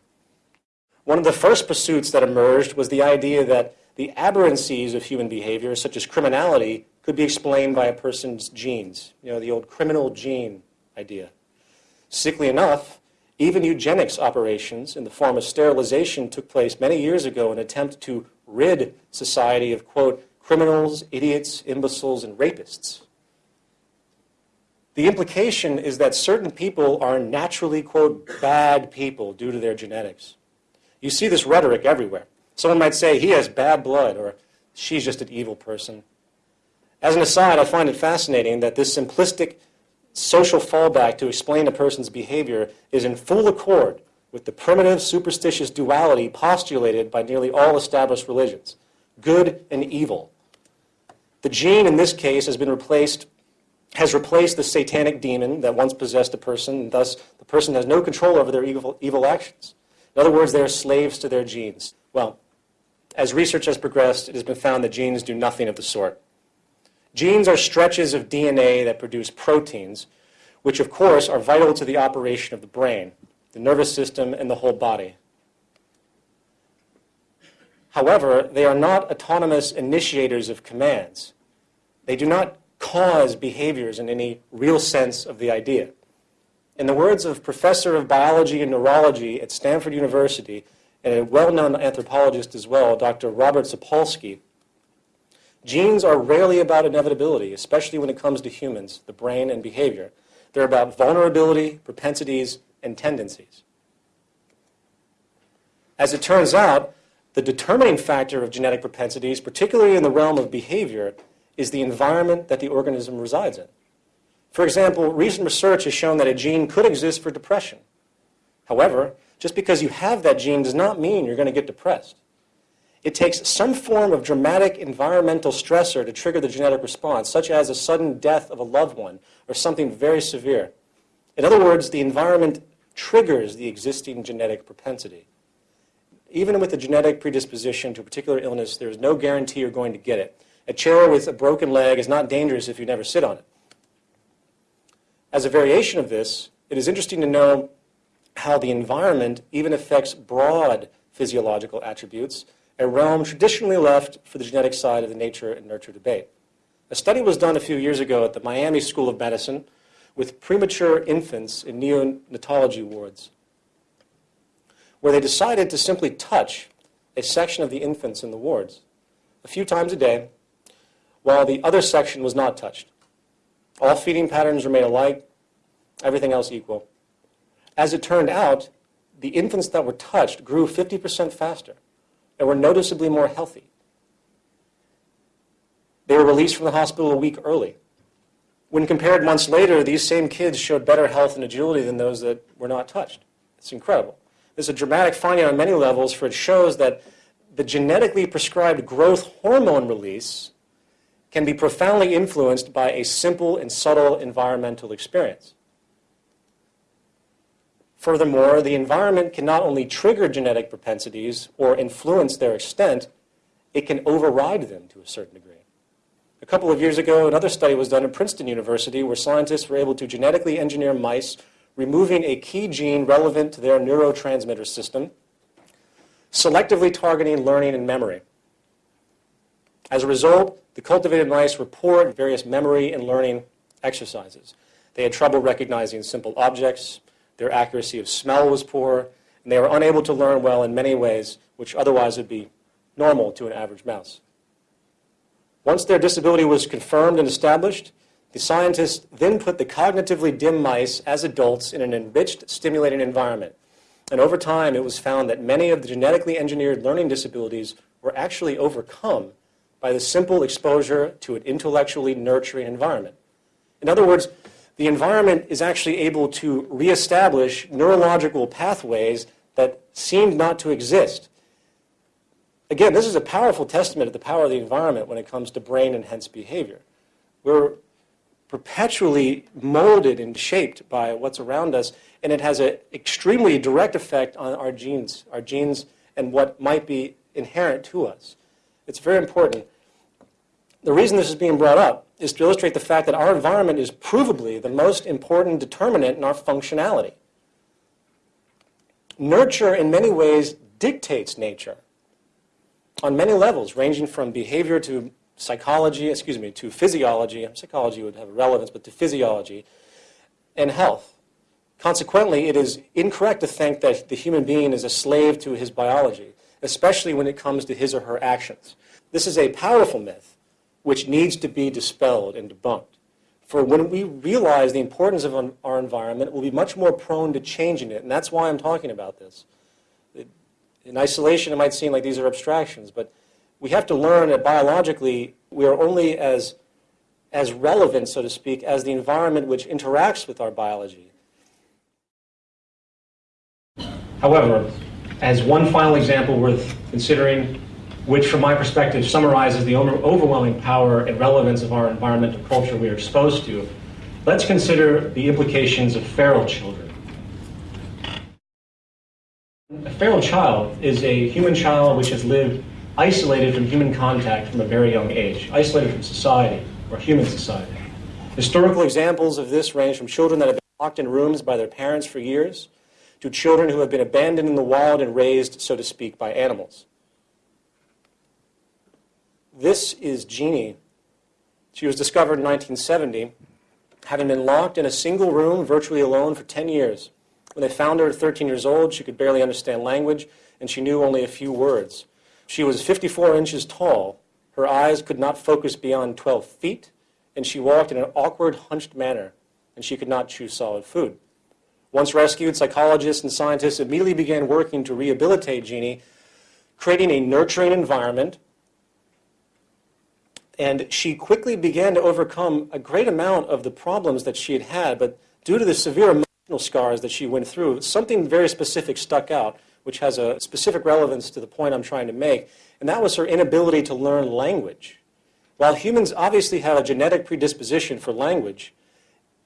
One of the first pursuits that emerged was the idea that the aberrancies of human behavior, such as criminality, could be explained by a person's genes. You know, the old criminal gene idea. Sickly enough, even eugenics operations in the form of sterilization took place many years ago in an attempt to rid society of, quote, criminals, idiots, imbeciles, and rapists. The implication is that certain people are naturally, quote, bad people due to their genetics. You see this rhetoric everywhere. Someone might say, he has bad blood, or she's just an evil person. As an aside, I find it fascinating that this simplistic social fallback to explain a person's behavior is in full accord with the primitive superstitious duality postulated by nearly all established religions good and evil. The gene in this case has been replaced has replaced the satanic demon that once possessed a person, and thus the person has no control over their evil, evil actions. In other words, they are slaves to their genes. Well, as research has progressed, it has been found that genes do nothing of the sort. Genes are stretches of DNA that produce proteins, which of course are vital to the operation of the brain, the nervous system, and the whole body. However, they are not autonomous initiators of commands. They do not cause behaviors in any real sense of the idea. In the words of professor of biology and neurology at Stanford University, and a well-known anthropologist as well, Dr. Robert Sapolsky, genes are rarely about inevitability, especially when it comes to humans, the brain, and behavior. They're about vulnerability, propensities, and tendencies. As it turns out, the determining factor of genetic propensities, particularly in the realm of behavior, is the environment that the organism resides in. For example, recent research has shown that a gene could exist for depression. However, just because you have that gene does not mean you're going to get depressed. It takes some form of dramatic environmental stressor to trigger the genetic response, such as a sudden death of a loved one or something very severe. In other words, the environment triggers the existing genetic propensity. Even with a genetic predisposition to a particular illness, there is no guarantee you're going to get it. A chair with a broken leg is not dangerous if you never sit on it. As a variation of this, it is interesting to know how the environment even affects broad physiological attributes, a realm traditionally left for the genetic side of the nature and nurture debate. A study was done a few years ago at the Miami School of Medicine with premature infants in neonatology wards, where they decided to simply touch a section of the infants in the wards a few times a day, while the other section was not touched. All feeding patterns remain alike, everything else equal. As it turned out, the infants that were touched grew 50% faster and were noticeably more healthy. They were released from the hospital a week early. When compared months later, these same kids showed better health and agility than those that were not touched. It's incredible. This is a dramatic finding on many levels, for it shows that the genetically prescribed growth hormone release can be profoundly influenced by a simple and subtle environmental experience. Furthermore, the environment can not only trigger genetic propensities or influence their extent, it can override them to a certain degree. A couple of years ago, another study was done at Princeton University where scientists were able to genetically engineer mice, removing a key gene relevant to their neurotransmitter system, selectively targeting learning and memory. As a result, the cultivated mice report various memory and learning exercises. They had trouble recognizing simple objects, their accuracy of smell was poor, and they were unable to learn well in many ways, which otherwise would be normal to an average mouse. Once their disability was confirmed and established, the scientists then put the cognitively dim mice as adults in an enriched, stimulating environment. And over time, it was found that many of the genetically engineered learning disabilities were actually overcome by the simple exposure to an intellectually nurturing environment. In other words, the environment is actually able to reestablish neurological pathways that seemed not to exist. Again, this is a powerful testament of the power of the environment when it comes to brain and hence behavior. We're perpetually molded and shaped by what's around us, and it has an extremely direct effect on our genes, our genes and what might be inherent to us. It's very important. The reason this is being brought up is to illustrate the fact that our environment is provably the most important determinant in our functionality. Nurture, in many ways, dictates nature on many levels, ranging from behavior to psychology, excuse me, to physiology. Psychology would have relevance, but to physiology. and health. Consequently, it is incorrect to think that the human being is a slave to his biology, especially when it comes to his or her actions. This is a powerful myth which needs to be dispelled and debunked. For when we realize the importance of our environment, we'll be much more prone to changing it, and that's why I'm talking about this. In isolation, it might seem like these are abstractions, but we have to learn that biologically, we are only as, as relevant, so to speak, as the environment which interacts with our biology. However, as one final example worth considering, which from my perspective summarizes the overwhelming power and relevance of our environmental culture we are exposed to, let's consider the implications of feral children. A feral child is a human child which has lived isolated from human contact from a very young age, isolated from society or human society. Historical examples of this range from children that have been locked in rooms by their parents for years to children who have been abandoned in the wild and raised, so to speak, by animals. This is Genie. She was discovered in 1970, having been locked in a single room, virtually alone, for 10 years. When they found her at 13 years old, she could barely understand language, and she knew only a few words. She was 54 inches tall. Her eyes could not focus beyond 12 feet, and she walked in an awkward, hunched manner, and she could not chew solid food. Once rescued, psychologists and scientists immediately began working to rehabilitate Genie, creating a nurturing environment. And she quickly began to overcome a great amount of the problems that she had had, but due to the severe scars that she went through, something very specific stuck out, which has a specific relevance to the point I'm trying to make, and that was her inability to learn language. While humans obviously have a genetic predisposition for language,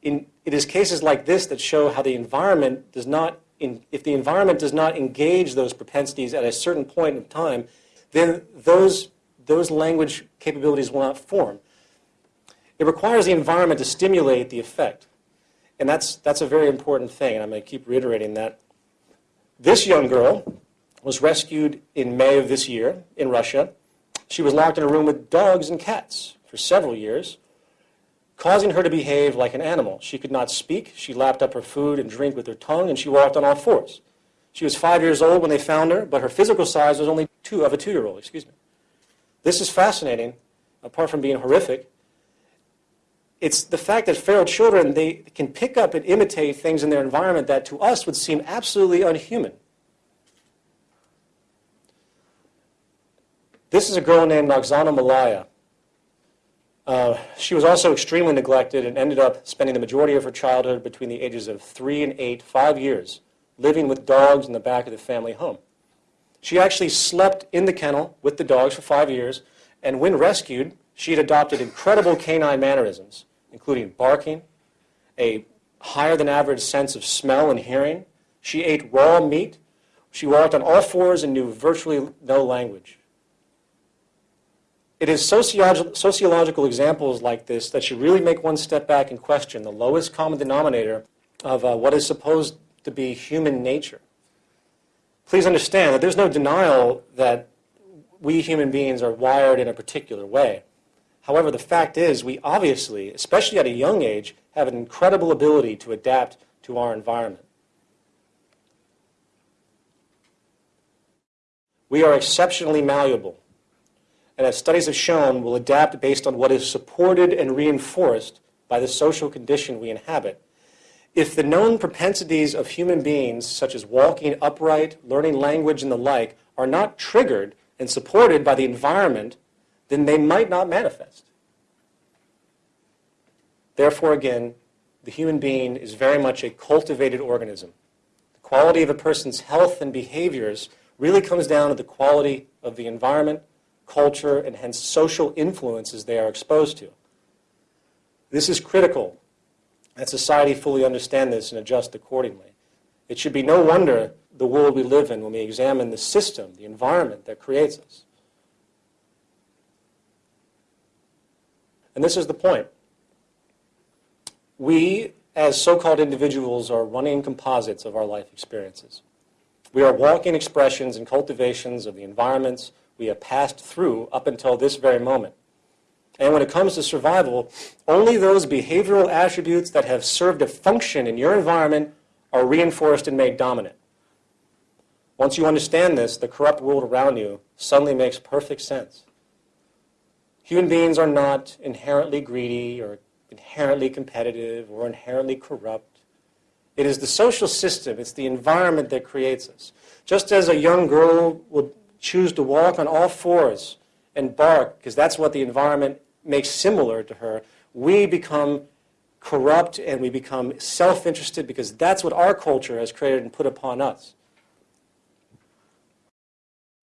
in, it is cases like this that show how the environment does not, in, if the environment does not engage those propensities at a certain point in time, then those, those language capabilities will not form. It requires the environment to stimulate the effect. And that's, that's a very important thing, and I'm going to keep reiterating that. This young girl was rescued in May of this year in Russia. She was locked in a room with dogs and cats for several years causing her to behave like an animal. She could not speak. She lapped up her food and drink with her tongue, and she walked on all fours. She was five years old when they found her, but her physical size was only two of a two-year-old. Excuse me. This is fascinating, apart from being horrific. It's the fact that feral children they can pick up and imitate things in their environment that to us would seem absolutely unhuman. This is a girl named Oksana Malaya. Uh, she was also extremely neglected and ended up spending the majority of her childhood between the ages of three and eight, five years, living with dogs in the back of the family home. She actually slept in the kennel with the dogs for five years, and when rescued, she had adopted incredible canine mannerisms, including barking, a higher than average sense of smell and hearing. She ate raw meat. She walked on all fours and knew virtually no language. It is sociolog sociological examples like this that should really make one step back and question the lowest common denominator of uh, what is supposed to be human nature. Please understand that there's no denial that we human beings are wired in a particular way. However, the fact is we obviously, especially at a young age, have an incredible ability to adapt to our environment. We are exceptionally malleable and as studies have shown, will adapt based on what is supported and reinforced by the social condition we inhabit. If the known propensities of human beings, such as walking upright, learning language, and the like, are not triggered and supported by the environment, then they might not manifest. Therefore, again, the human being is very much a cultivated organism. The quality of a person's health and behaviors really comes down to the quality of the environment culture, and hence social influences they are exposed to. This is critical that society fully understand this and adjust accordingly. It should be no wonder the world we live in when we examine the system, the environment that creates us. And this is the point. We, as so-called individuals, are running composites of our life experiences. We are walking expressions and cultivations of the environments, we have passed through up until this very moment. And when it comes to survival, only those behavioral attributes that have served a function in your environment are reinforced and made dominant. Once you understand this, the corrupt world around you suddenly makes perfect sense. Human beings are not inherently greedy or inherently competitive or inherently corrupt. It is the social system, it's the environment that creates us. Just as a young girl would choose to walk on all fours and bark because that's what the environment makes similar to her, we become corrupt and we become self-interested because that's what our culture has created and put upon us.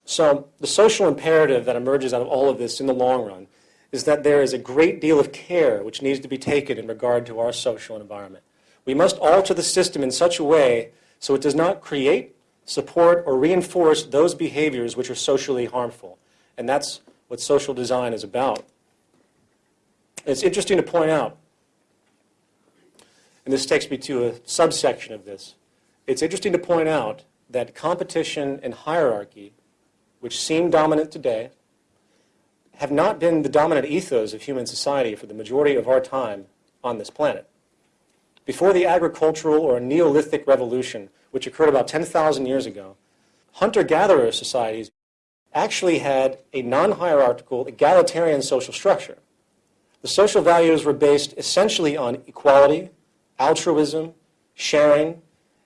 So the social imperative that emerges out of all of this in the long run is that there is a great deal of care which needs to be taken in regard to our social environment. We must alter the system in such a way so it does not create, support, or reinforce those behaviors which are socially harmful. And that's what social design is about. It's interesting to point out, and this takes me to a subsection of this, it's interesting to point out that competition and hierarchy, which seem dominant today, have not been the dominant ethos of human society for the majority of our time on this planet. Before the agricultural or Neolithic revolution, which occurred about 10,000 years ago, hunter-gatherer societies actually had a non-hierarchical, egalitarian social structure. The social values were based essentially on equality, altruism, sharing,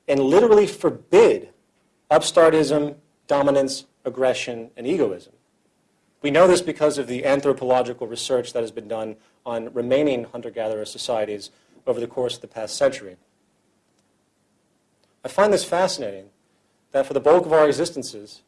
and literally forbid upstartism, dominance, aggression, and egoism. We know this because of the anthropological research that has been done on remaining hunter-gatherer societies over the course of the past century. I find this fascinating, that for the bulk of our existences,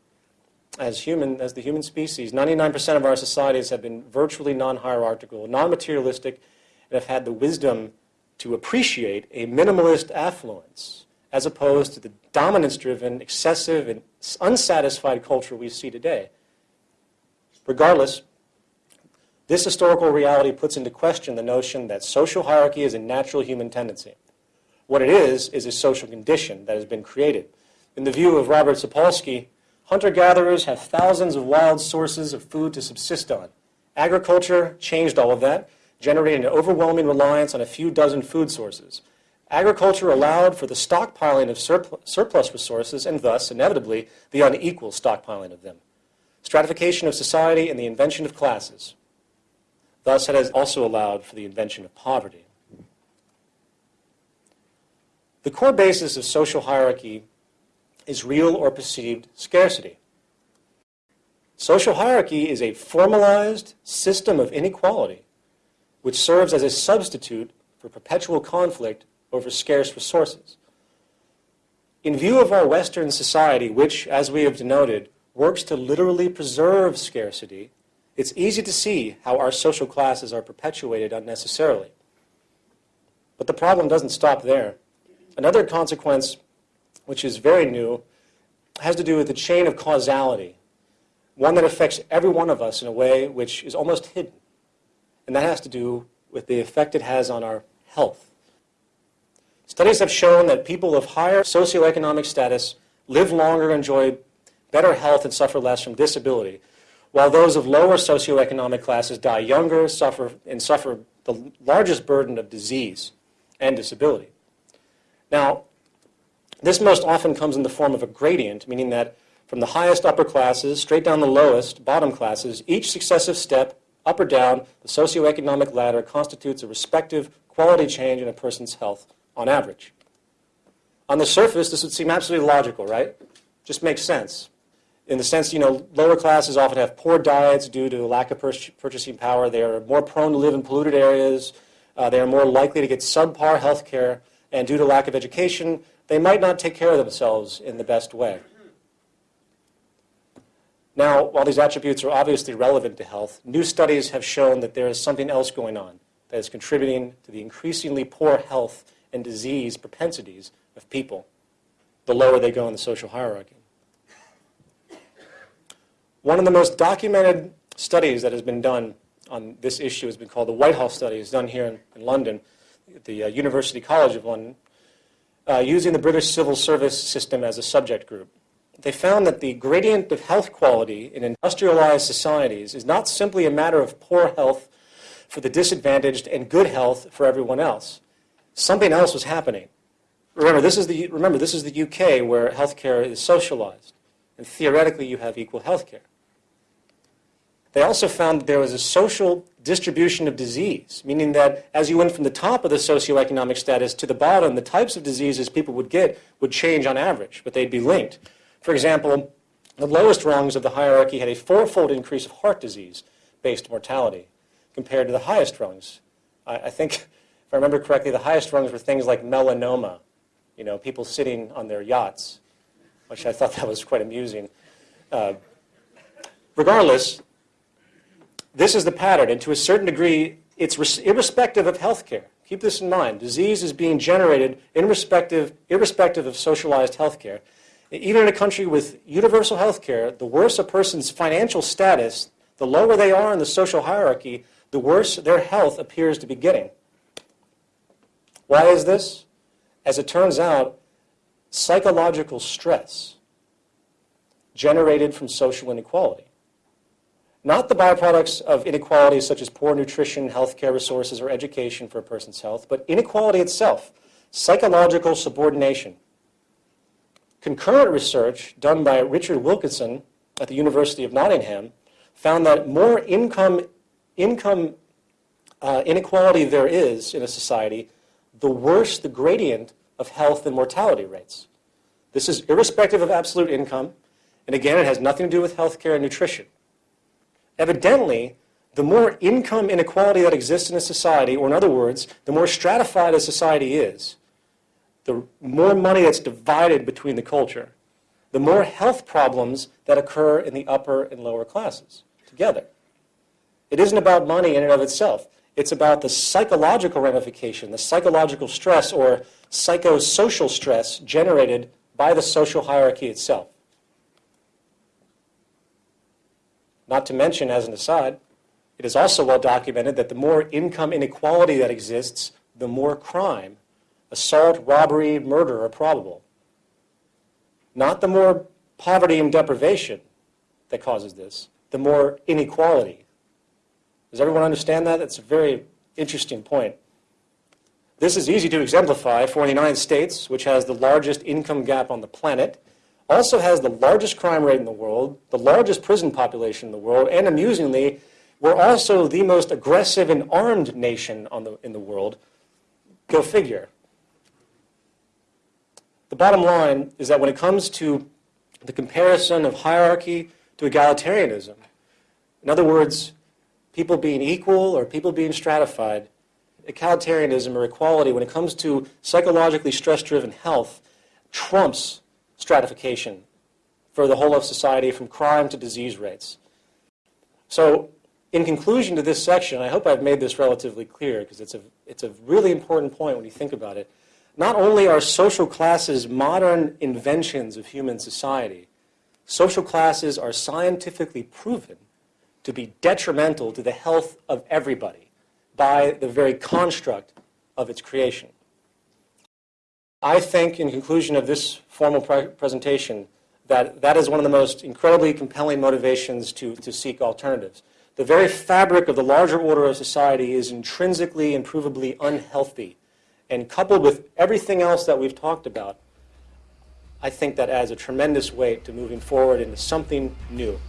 as human, as the human species, 99% of our societies have been virtually non-hierarchical, non-materialistic, and have had the wisdom to appreciate a minimalist affluence, as opposed to the dominance-driven, excessive, and unsatisfied culture we see today. Regardless, this historical reality puts into question the notion that social hierarchy is a natural human tendency. What it is, is a social condition that has been created. In the view of Robert Sapolsky, Hunter-gatherers have thousands of wild sources of food to subsist on. Agriculture changed all of that, generating an overwhelming reliance on a few dozen food sources. Agriculture allowed for the stockpiling of surplus resources and thus, inevitably, the unequal stockpiling of them. Stratification of society and the invention of classes. Thus, it has also allowed for the invention of poverty. The core basis of social hierarchy is real or perceived scarcity. Social hierarchy is a formalized system of inequality which serves as a substitute for perpetual conflict over scarce resources. In view of our Western society, which, as we have denoted, works to literally preserve scarcity, it's easy to see how our social classes are perpetuated unnecessarily. But the problem doesn't stop there. Another consequence which is very new, has to do with the chain of causality, one that affects every one of us in a way which is almost hidden. And that has to do with the effect it has on our health. Studies have shown that people of higher socioeconomic status live longer, enjoy better health, and suffer less from disability, while those of lower socioeconomic classes die younger suffer, and suffer the largest burden of disease and disability. Now, this most often comes in the form of a gradient, meaning that from the highest upper classes straight down the lowest bottom classes, each successive step, up or down, the socioeconomic ladder constitutes a respective quality change in a person's health on average. On the surface, this would seem absolutely logical, right? Just makes sense. In the sense, you know, lower classes often have poor diets due to lack of purchasing power. They are more prone to live in polluted areas. Uh, they are more likely to get subpar health care. And due to lack of education, they might not take care of themselves in the best way. Now, while these attributes are obviously relevant to health, new studies have shown that there is something else going on that is contributing to the increasingly poor health and disease propensities of people the lower they go in the social hierarchy. One of the most documented studies that has been done on this issue has been called the Whitehall Study. It's done here in, in London at the uh, University College of London uh, using the British civil service system as a subject group. They found that the gradient of health quality in industrialized societies is not simply a matter of poor health for the disadvantaged and good health for everyone else. Something else was happening. Remember, this is the, remember, this is the UK where healthcare is socialized, and theoretically you have equal healthcare. They also found that there was a social distribution of disease, meaning that as you went from the top of the socioeconomic status to the bottom, the types of diseases people would get would change on average, but they'd be linked. For example, the lowest rungs of the hierarchy had a fourfold increase of heart disease-based mortality compared to the highest rungs. I, I think, if I remember correctly, the highest rungs were things like melanoma, you know, people sitting on their yachts, which I thought that was quite amusing. Uh, regardless, this is the pattern, and to a certain degree, it's irrespective of healthcare. Keep this in mind. Disease is being generated irrespective, irrespective of socialized healthcare. Even in a country with universal healthcare, the worse a person's financial status, the lower they are in the social hierarchy, the worse their health appears to be getting. Why is this? As it turns out, psychological stress generated from social inequality. Not the byproducts of inequalities such as poor nutrition, healthcare resources, or education for a person's health, but inequality itself, psychological subordination. Concurrent research done by Richard Wilkinson at the University of Nottingham found that more income income uh, inequality there is in a society, the worse the gradient of health and mortality rates. This is irrespective of absolute income, and again, it has nothing to do with healthcare and nutrition. Evidently, the more income inequality that exists in a society, or in other words, the more stratified a society is, the more money that's divided between the culture, the more health problems that occur in the upper and lower classes together. It isn't about money in and of itself. It's about the psychological ramification, the psychological stress or psychosocial stress generated by the social hierarchy itself. Not to mention, as an aside, it is also well documented that the more income inequality that exists, the more crime, assault, robbery, murder are probable. Not the more poverty and deprivation that causes this, the more inequality does everyone understand that? That's a very interesting point. This is easy to exemplify for the United States, which has the largest income gap on the planet, also has the largest crime rate in the world, the largest prison population in the world, and amusingly, we're also the most aggressive and armed nation the, in the world. Go figure. The bottom line is that when it comes to the comparison of hierarchy to egalitarianism, in other words, people being equal or people being stratified, egalitarianism or equality, when it comes to psychologically stress-driven health, trumps stratification for the whole of society from crime to disease rates. So in conclusion to this section, I hope I've made this relatively clear because it's a, it's a really important point when you think about it. Not only are social classes modern inventions of human society, social classes are scientifically proven to be detrimental to the health of everybody by the very construct of its creation. I think, in conclusion of this formal pre presentation, that that is one of the most incredibly compelling motivations to, to seek alternatives. The very fabric of the larger order of society is intrinsically and provably unhealthy. And coupled with everything else that we've talked about, I think that adds a tremendous weight to moving forward into something new.